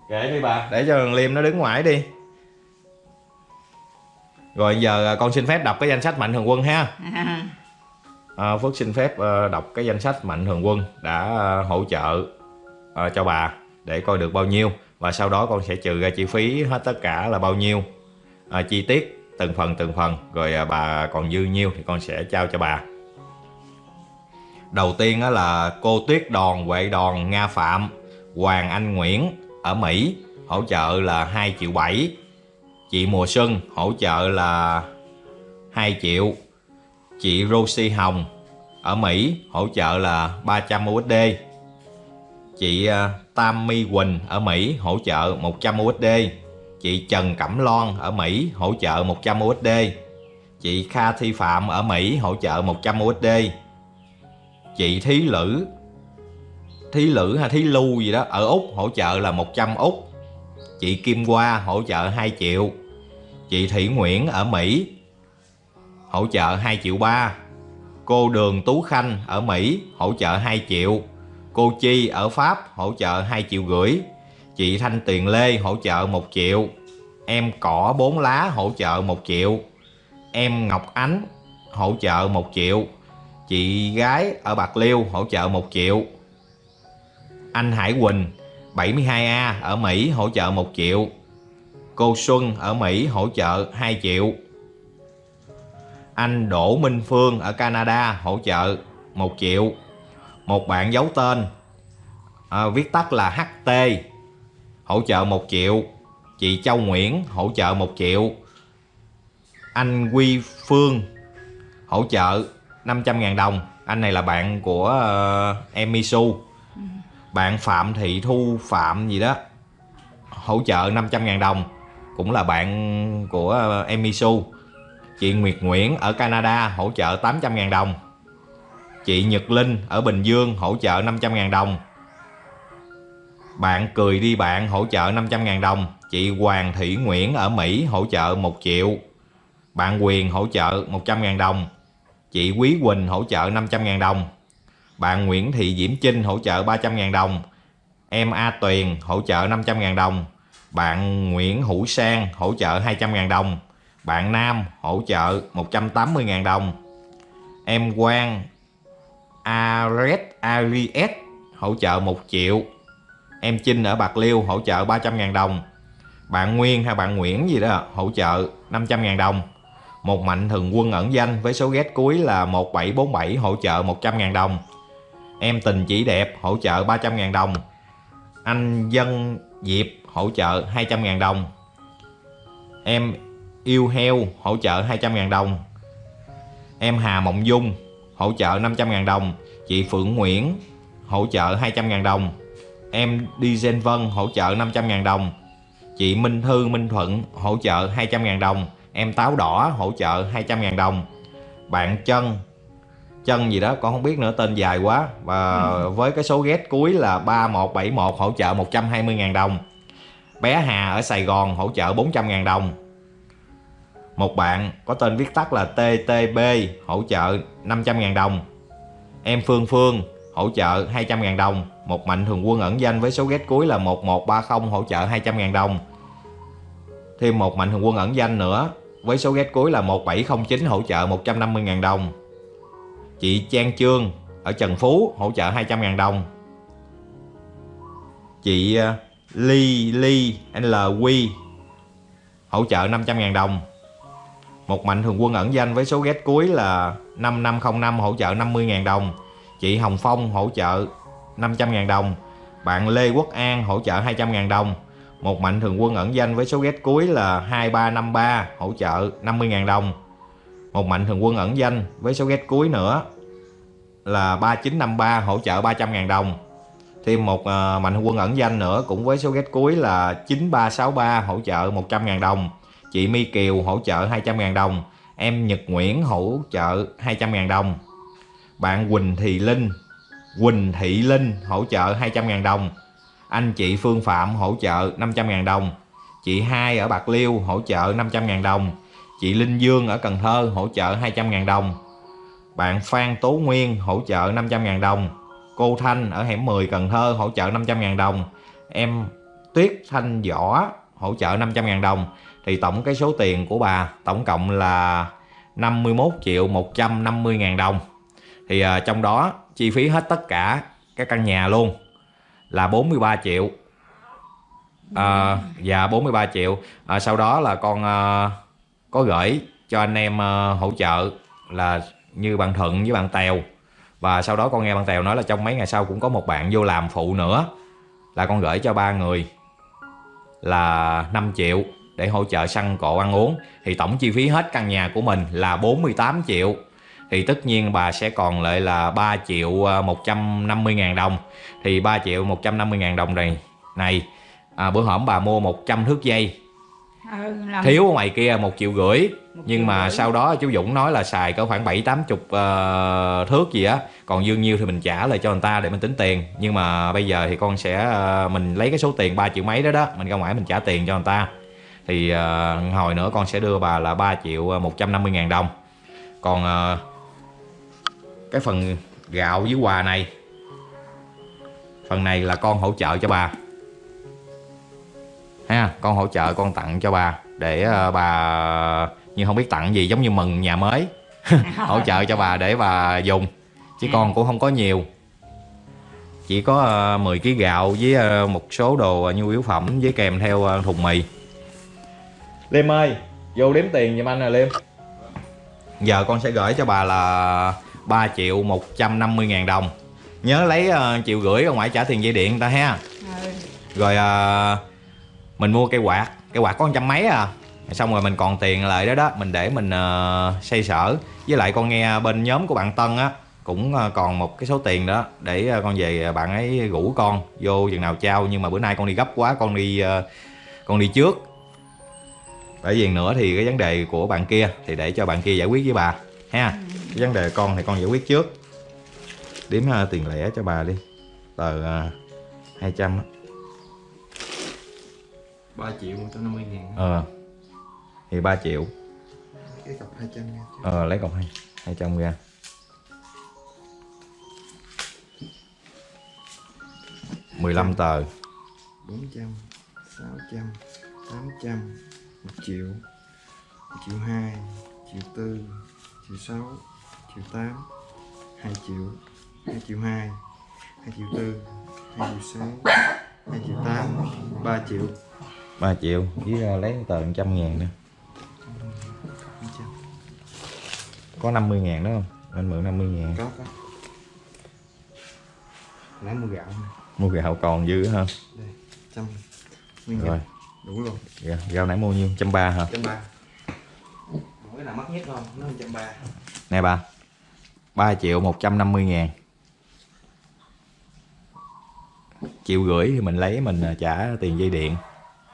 kệ đi bà. Để cho thằng liêm nó đứng ngoài đi. Rồi giờ con xin phép đọc cái danh sách mạnh thường quân ha. À, [LAUGHS] à, Phước xin phép à, đọc cái danh sách Mạnh Thường Quân đã à, hỗ trợ à, cho bà để coi được bao nhiêu. Và sau đó con sẽ trừ ra chi phí hết tất cả là bao nhiêu. À, chi tiết từng phần từng phần. Rồi à, bà còn dư nhiêu thì con sẽ trao cho bà. Đầu tiên đó là cô Tuyết Đòn Huệ Đòn Nga Phạm Hoàng Anh Nguyễn ở Mỹ, hỗ trợ là 2 triệu 7 chị Mùa Xuân hỗ trợ là 2 triệu. Chị Rosie Hồng ở Mỹ hỗ trợ là 300 USD chị ờ, Tammy Quỳnh ở Mỹ hỗ trợ 100 USD chị Trần Cẩm Loan ở Mỹ hỗ trợ 100 USD chị Kha Thi Phạm ở Mỹ hỗ trợ 100 USD chị Thí Lữ Thí Lữ hay Thí Lưu gì đó, ở Úc hỗ trợ là 100 Úc. Chị Kim Hoa hỗ trợ 2 triệu. Chị Thị Nguyễn ở Mỹ hỗ trợ 2 triệu 3 cô Đường Tú Khanh ở Mỹ hỗ trợ 2 triệu. Cô Chi ở Pháp hỗ trợ 2 triệu rưỡi. Chị Thanh Tiền Lê hỗ trợ 1 triệu. Em Cỏ bốn lá hỗ trợ 1 triệu. Em Ngọc Ánh hỗ trợ 1 triệu. Chị gái ở Bạc Liêu hỗ trợ 1 triệu anh Hải Quỳnh 72A ở Mỹ hỗ trợ 1 triệu. Cô Xuân ở Mỹ hỗ trợ 2 triệu. Anh Đỗ Minh Phương ở Canada hỗ trợ 1 triệu. Một bạn giấu tên à, viết tắt là HT hỗ trợ 1 triệu. Chị Châu Nguyễn hỗ trợ 1 triệu. Anh Quy Phương hỗ trợ 500.000 đồng. Anh này là bạn của ờ, uh, em Misu bạn Phạm Thị Thu Phạm gì đó hỗ trợ 500.000 đồng. Cũng là bạn của ờ, uh, em Misu chị Nguyệt Nguyễn ở Canada hỗ trợ 800.000 đồng. Chị Nhật Linh ở Bình Dương hỗ trợ 500.000 đồng. Bạn cười đi bạn hỗ trợ 500.000 đồng. Chị Hoàng Thị Nguyễn ở Mỹ hỗ trợ 1 triệu. Bạn Quyền hỗ trợ 100.000 đồng. Chị Quý Quỳnh hỗ trợ 500.000 đồng bạn Nguyễn Thị Diễm Trinh hỗ trợ 300.000 đồng. Em A Tuyền hỗ trợ 500.000 đồng. Bạn Nguyễn Hữu Sang hỗ trợ 200.000 đồng. Bạn Nam hỗ trợ 180.000 đồng. Em Quang Ares Ariet hỗ trợ 1 triệu. Em Trinh ở Bạc Liêu hỗ trợ 300.000 đồng. Bạn Nguyên hay bạn Nguyễn gì đó hỗ trợ 500.000 đồng. Một mạnh thường quân ẩn danh với số ghét cuối là 1747 hỗ trợ 100.000 đồng em tình chỉ đẹp, hỗ trợ 300.000 đồng. Anh Dân Diệp, hỗ trợ 200.000 đồng. Em yêu heo, hỗ trợ 200.000 đồng. Em Hà Mộng Dung, hỗ trợ 500.000 đồng. Chị Phượng Nguyễn, hỗ trợ 200.000 đồng. Em Đi Gen Vân, hỗ trợ 500.000 đồng. Chị Minh Thư Minh Thuận, hỗ trợ 200.000 đồng. Em Táo Đỏ, hỗ trợ 200.000 đồng. Bạn Trân Chân gì đó con không biết nữa tên dài quá. Và ừ. với cái số ghét cuối là 3171 hỗ trợ 120.000 đồng. Bé Hà ở Sài Gòn hỗ trợ 400.000 đồng. Một bạn có tên viết tắt là TTB hỗ trợ 500.000 đồng. Em Phương Phương hỗ trợ 200.000 đồng. Một mạnh thường quân ẩn danh với số ghét cuối là 1130 hỗ trợ 200.000 đồng. Thêm một mạnh thường quân ẩn danh nữa với số ghét cuối là 1709 hỗ trợ 150.000 đồng chị Trang Trương ở Trần Phú hỗ trợ 200.000 đồng. Chị ờ, Ly Ly LQ hỗ trợ 500.000 đồng. Một mạnh thường quân ẩn danh với số ghét cuối là 5505 hỗ trợ 50.000 đồng. Chị Hồng Phong hỗ trợ 500.000 đồng. Bạn Lê Quốc An hỗ trợ 200.000 đồng. Một mạnh thường quân ẩn danh với số ghét cuối là 2353 hỗ trợ 50.000 đồng một mạnh thường quân ẩn danh với số ghét cuối nữa là 3953 hỗ trợ 300.000 đồng. Thêm một uh, mạnh thường quân ẩn danh nữa cũng với số ghét cuối là 9363 hỗ trợ 100.000 đồng. Chị My Kiều hỗ trợ 200.000 đồng. Em Nhật Nguyễn hỗ trợ 200.000 đồng. Bạn Quỳnh Thị Linh Quỳnh Thị Linh hỗ trợ 200.000 đồng. Anh chị Phương Phạm hỗ trợ 500.000 đồng. Chị Hai ở Bạc Liêu hỗ trợ 500.000 đồng chị Linh Dương ở Cần Thơ hỗ trợ 200.000 đồng. Bạn Phan Tố Nguyên hỗ trợ 500.000 đồng. Cô Thanh ở hẻm 10 Cần Thơ hỗ trợ 500.000 đồng. Em Tuyết Thanh Võ hỗ trợ 500.000 đồng. Thì tổng cái số tiền của bà tổng cộng là 51 triệu 150 ngàn đồng. Thì uh, trong đó chi phí hết tất cả các căn nhà luôn là 43 triệu. À, Dạ 43 triệu. À, sau đó là con à, có gửi cho anh em ờ, hỗ trợ là như bạn Thuận với bạn Tèo. Và sau đó con nghe bạn Tèo nói là trong mấy ngày sau cũng có một bạn vô làm phụ nữa là con gửi cho ba người là 5 triệu để hỗ trợ săn cộ ăn uống. Thì tổng chi phí hết căn nhà của mình là 48 triệu. Thì tất nhiên bà sẽ còn lại là 3 triệu ờ, 150 ngàn đồng. Thì 3 triệu 150 ngàn đồng này này à, bữa hổm bà mua 100 thước dây ừ, làm thiếu ở ngoài kia một triệu rưỡi. Một nhưng triệu mà rưỡi. sau đó chú Dũng nói là xài cỡ khoảng 7 80 uh, thước gì á. Còn dư nhiêu thì mình trả lại cho người ta để mình tính tiền. Nhưng mà bây giờ thì con sẽ ờ, mình lấy cái số tiền 3 triệu mấy đó đó mình ra ngoài mình trả tiền cho người ta. Thì ờ, hồi nữa con sẽ đưa bà là 3 triệu 150 ngàn đồng. Còn ờ, cái phần gạo với quà này phần này là con hỗ trợ cho bà ha con hỗ trợ con tặng cho bà. Để ờ, bà nhưng không biết tặng gì giống như mừng nhà mới. [LAUGHS] Hỗ trợ cho bà để bà dùng. Chứ con cũng không có nhiều. Chỉ có uh, 10 kg gạo với ờ, một số đồ nhu yếu phẩm với kèm theo ờ, thùng mì. Liêm ơi vô đếm tiền giùm anh nè Liêm giờ con sẽ gửi cho bà là 3 triệu 150 ngàn đồng. Nhớ lấy ờ, triệu rưỡi ở ngoài trả tiền dây điện ta ha. Ừ. rồi ờ, mình mua cây quạt cây quạt có con trăm mấy à. Xong rồi mình còn tiền lại đó đó mình để mình uh, xây sở. Với lại con nghe bên nhóm của bạn Tân á cũng ờ, còn một cái số tiền đó để ờ, con về bạn ấy rủ con vô chừng nào trao. Nhưng mà bữa nay con đi gấp quá con đi con đi trước. Bởi vì nữa thì cái vấn đề của bạn kia thì để cho bạn kia giải quyết với bà ha. Cái vấn đề con thì con giải quyết trước. Đếm ờ, tiền lẻ cho bà đi. Tờ uh, 200 3 triệu 150 ngàn. Ờ thì 3 triệu. Cái cọc 200 nha ờ lấy cọc hai hai trăm ra. mười lăm tờ. 400 600 800 1 triệu 1 triệu 2 triệu 4 triệu 6 triệu 8 2 triệu 2 triệu 2 2 triệu 4 2 triệu 6 2 triệu 8 3 triệu 3 triệu với ờ, lấy tờ một trăm ngàn nữa. 200 có 50 ngàn đó không? Anh mượn 50 ngàn. Có có. Nãy mua gạo mua gạo còn dư ha đây trăm nguyên rồi. Đủ luôn gạo, gạo nãy mua nhiêu? Trăm ba hả? Trăm ba. Cái nào mắc nhất không? Nó trăm ba. Nè bà 3 triệu 150 ngàn. Triệu rưỡi thì mình lấy mình ờ, trả tiền dây điện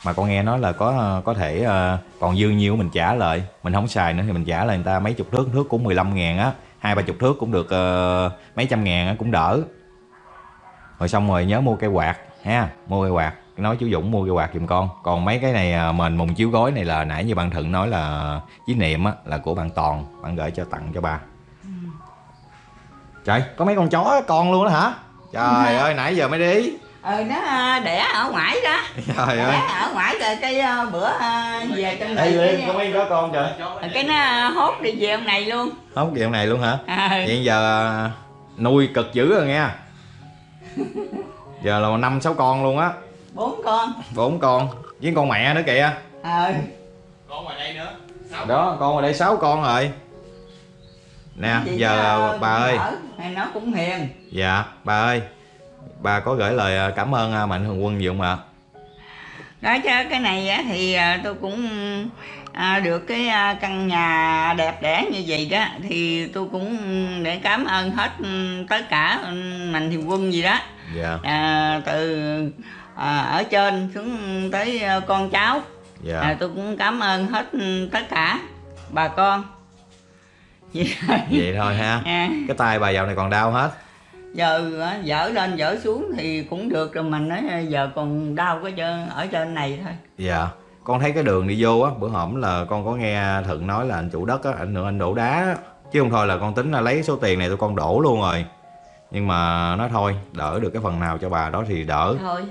mà con nghe nói là có ờ, có thể ờ, còn dư nhiêu mình trả lại. Mình không xài nữa thì mình trả lại người ta mấy chục thước thước cũng 15 ngàn á. Hai ba chục thước cũng được ờ, mấy trăm ngàn á cũng đỡ. Rồi xong rồi nhớ mua cây quạt ha mua cây quạt. Nói chú Dũng mua cây quạt giùm con. Còn mấy cái này à, mền mùng chiếu gối này là nãy như bạn Thuận nói là với niệm á là của bạn Toàn. Bạn gửi cho tặng cho bà trời có mấy con chó con luôn đó hả? Trời ơi nãy giờ mới đi ừ nó à, đẻ ở ngoài đó. Trời đẻ ơi. ở ngoài rồi cái à, bữa à, về trong Ê này Liên cái, có mấy có con trời. cái nó hốt đi về ông này luôn. Không kiểu này luôn hả? À, vậy giờ à, nuôi cực dữ rồi nghe. Giờ là năm sáu con luôn á. Bốn con. Bốn con. Với con mẹ nữa kìa. Ờ con ngoài đây nữa. Đó con ở đây sáu con rồi. Nè Vậy giờ bà ơi. nó cũng hiền. Dạ bà ơi bà có gửi lời à, cảm ơn à, mạnh thường quân gì không ạ? Đó chứ cái này á, thì à, tôi cũng à, được cái căn nhà đẹp đẽ như vậy đó thì tôi cũng để cảm ơn hết ừ, tất cả ừ, mạnh thường quân gì đó. Dạ. À, từ à, ở trên xuống tới con cháu. Dạ. À, tôi cũng cảm ơn hết ừ, tất cả bà con. Vậy thôi. vậy thôi ha. À, [LAUGHS] cái tay bà dạo này còn đau hết giờ á, dở lên dở xuống thì cũng được rồi mình nói giờ còn đau cái chân ở trên này thôi. Dạ con thấy cái đường đi vô á bữa hổm là con có nghe thuận nói là anh chủ đất á anh nữa anh đổ đá chứ không thôi là con tính là lấy số tiền này tụi con đổ luôn rồi. Nhưng mà nói thôi đỡ được cái phần nào cho bà đó thì đỡ. Thôi.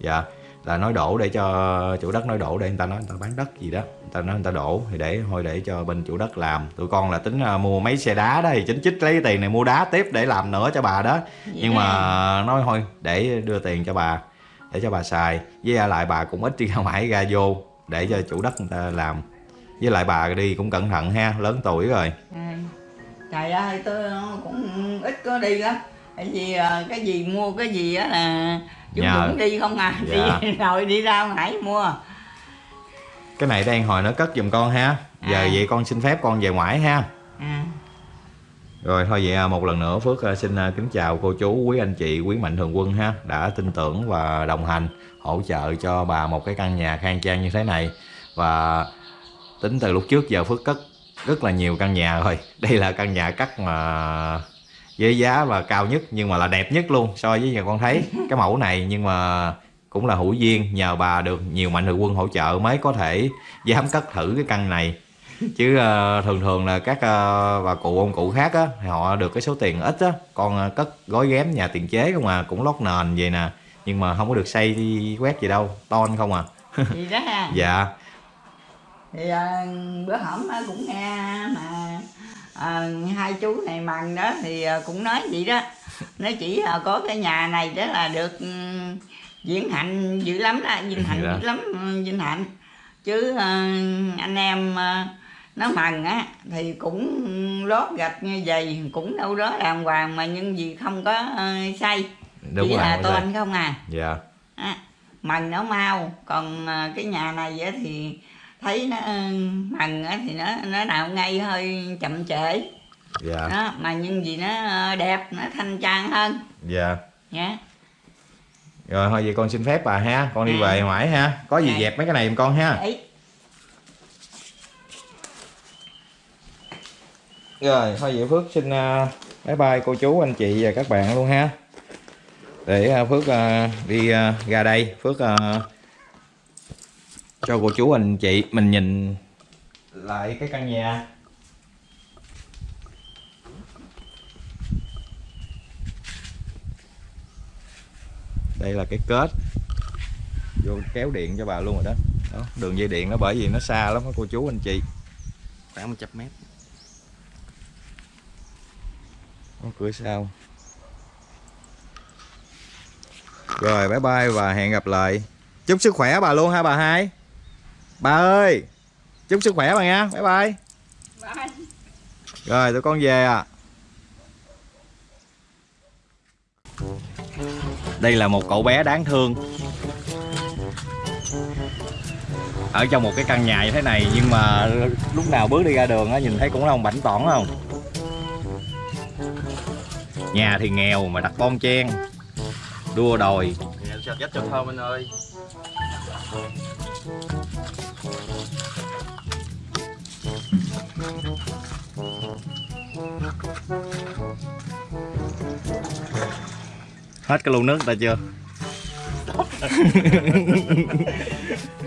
Dạ là nói đổ để cho chủ đất nói đổ để người ta nói người ta bán đất gì đó. Người ta nói người ta đổ thì để thôi để cho bên chủ đất làm. Tụi con là tính à, mua mấy xe đá đó thì chính chích lấy tiền này mua đá tiếp để làm nữa cho bà đó. Nhưng mà nói thôi để đưa tiền cho bà để cho bà xài. Với lại bà cũng ít đi ra ngoài ra vô để cho chủ đất người ta làm. Với lại bà đi cũng cẩn thận ha lớn tuổi rồi. À, trời ơi tôi cũng ít có đi lắm. Tại vì à, cái gì mua cái gì á là chúng Nhờ. đi không à? Dạ. đi [LAUGHS] rồi đi ra ngoài mua. Cái này đang hồi nó cất giùm con ha. Giờ À. vậy con xin phép con về ngoại ha. À, Rồi thôi vậy à, một lần nữa Phước à, xin à, kính chào cô chú, quý anh chị, quý mạnh thường quân ha đã tin tưởng và đồng hành hỗ trợ cho bà một cái căn nhà khang trang như thế này. Và tính từ lúc trước giờ Phước cất rất là nhiều căn nhà rồi. Đây là căn nhà cắt mà với giá và cao nhất nhưng mà là đẹp nhất luôn so với nhà con thấy. [LAUGHS] Cái mẫu này nhưng mà cũng là hữu duyên nhờ bà được nhiều mạnh thường quân hỗ trợ mới có thể dám cất thử cái căn này. Chứ ờ, thường thường là các ờ, bà cụ ông cụ khác á thì họ được cái số tiền ít á. Còn ờ, cất gói ghém nhà tiền chế không à cũng lót nền vậy nè. Nhưng mà không có được xây đi quét gì đâu ton không à. Gì đó ha. [LAUGHS] Dạ. Thì à, bữa hổm cũng nghe mà à, hai chú này mần đó thì à, cũng nói vậy đó. Nó chỉ à, có cái nhà này đó là được diễn hạnh dữ lắm đó vinh hạnh Dạ. dữ lắm ừ, vinh hạnh. Chứ à, anh em à, nó mần á thì cũng lót gạch như vậy cũng đâu đó đàng hoàng mà nhưng vì không có à, xây đúng chỉ rồi là xây. tôn không à. Dạ. Á, mần nó mau còn à, cái nhà này thì thấy nó ừ, mần thì nó nó nào ngay hơi chậm trễ. Dạ. Đó mà nhưng vì nó ờ, đẹp nó thanh trang hơn. Dạ. Nhá. Rồi thôi vậy con xin phép bà ha. Con đi À. về ngoại ha. Có gì Dạ. dẹp mấy cái này giùm con ha. Ấy Rồi, thôi vậy Phước xin uh, bye bye cô chú, anh chị và các bạn luôn ha. Để uh, Phước uh, đi uh, ra đây, Phước uh, cho cô chú anh chị mình nhìn lại cái căn nhà. Đây là cái kết. Vô kéo điện cho bà luôn rồi đó. đó đường dây điện nó bởi vì nó xa lắm á cô chú anh chị. Khoảng 100 mét. Có cửa sau. Rồi bye bye và hẹn gặp lại. Chúc sức khỏe bà luôn ha bà hai bà ơi chúc sức khỏe bà nha. Bye bye. Rồi tụi con về à đây là một cậu bé đáng thương. Ở trong một cái căn nhà như thế này nhưng mà lúc nào bước đi ra đường á nhìn thấy cũng là ông bảnh tỏn không? Nhà thì nghèo mà đặt bon chen. Đua đòi. Sạch dách cho thơm anh ơi hết cái lu nước ta chưa? [LAUGHS]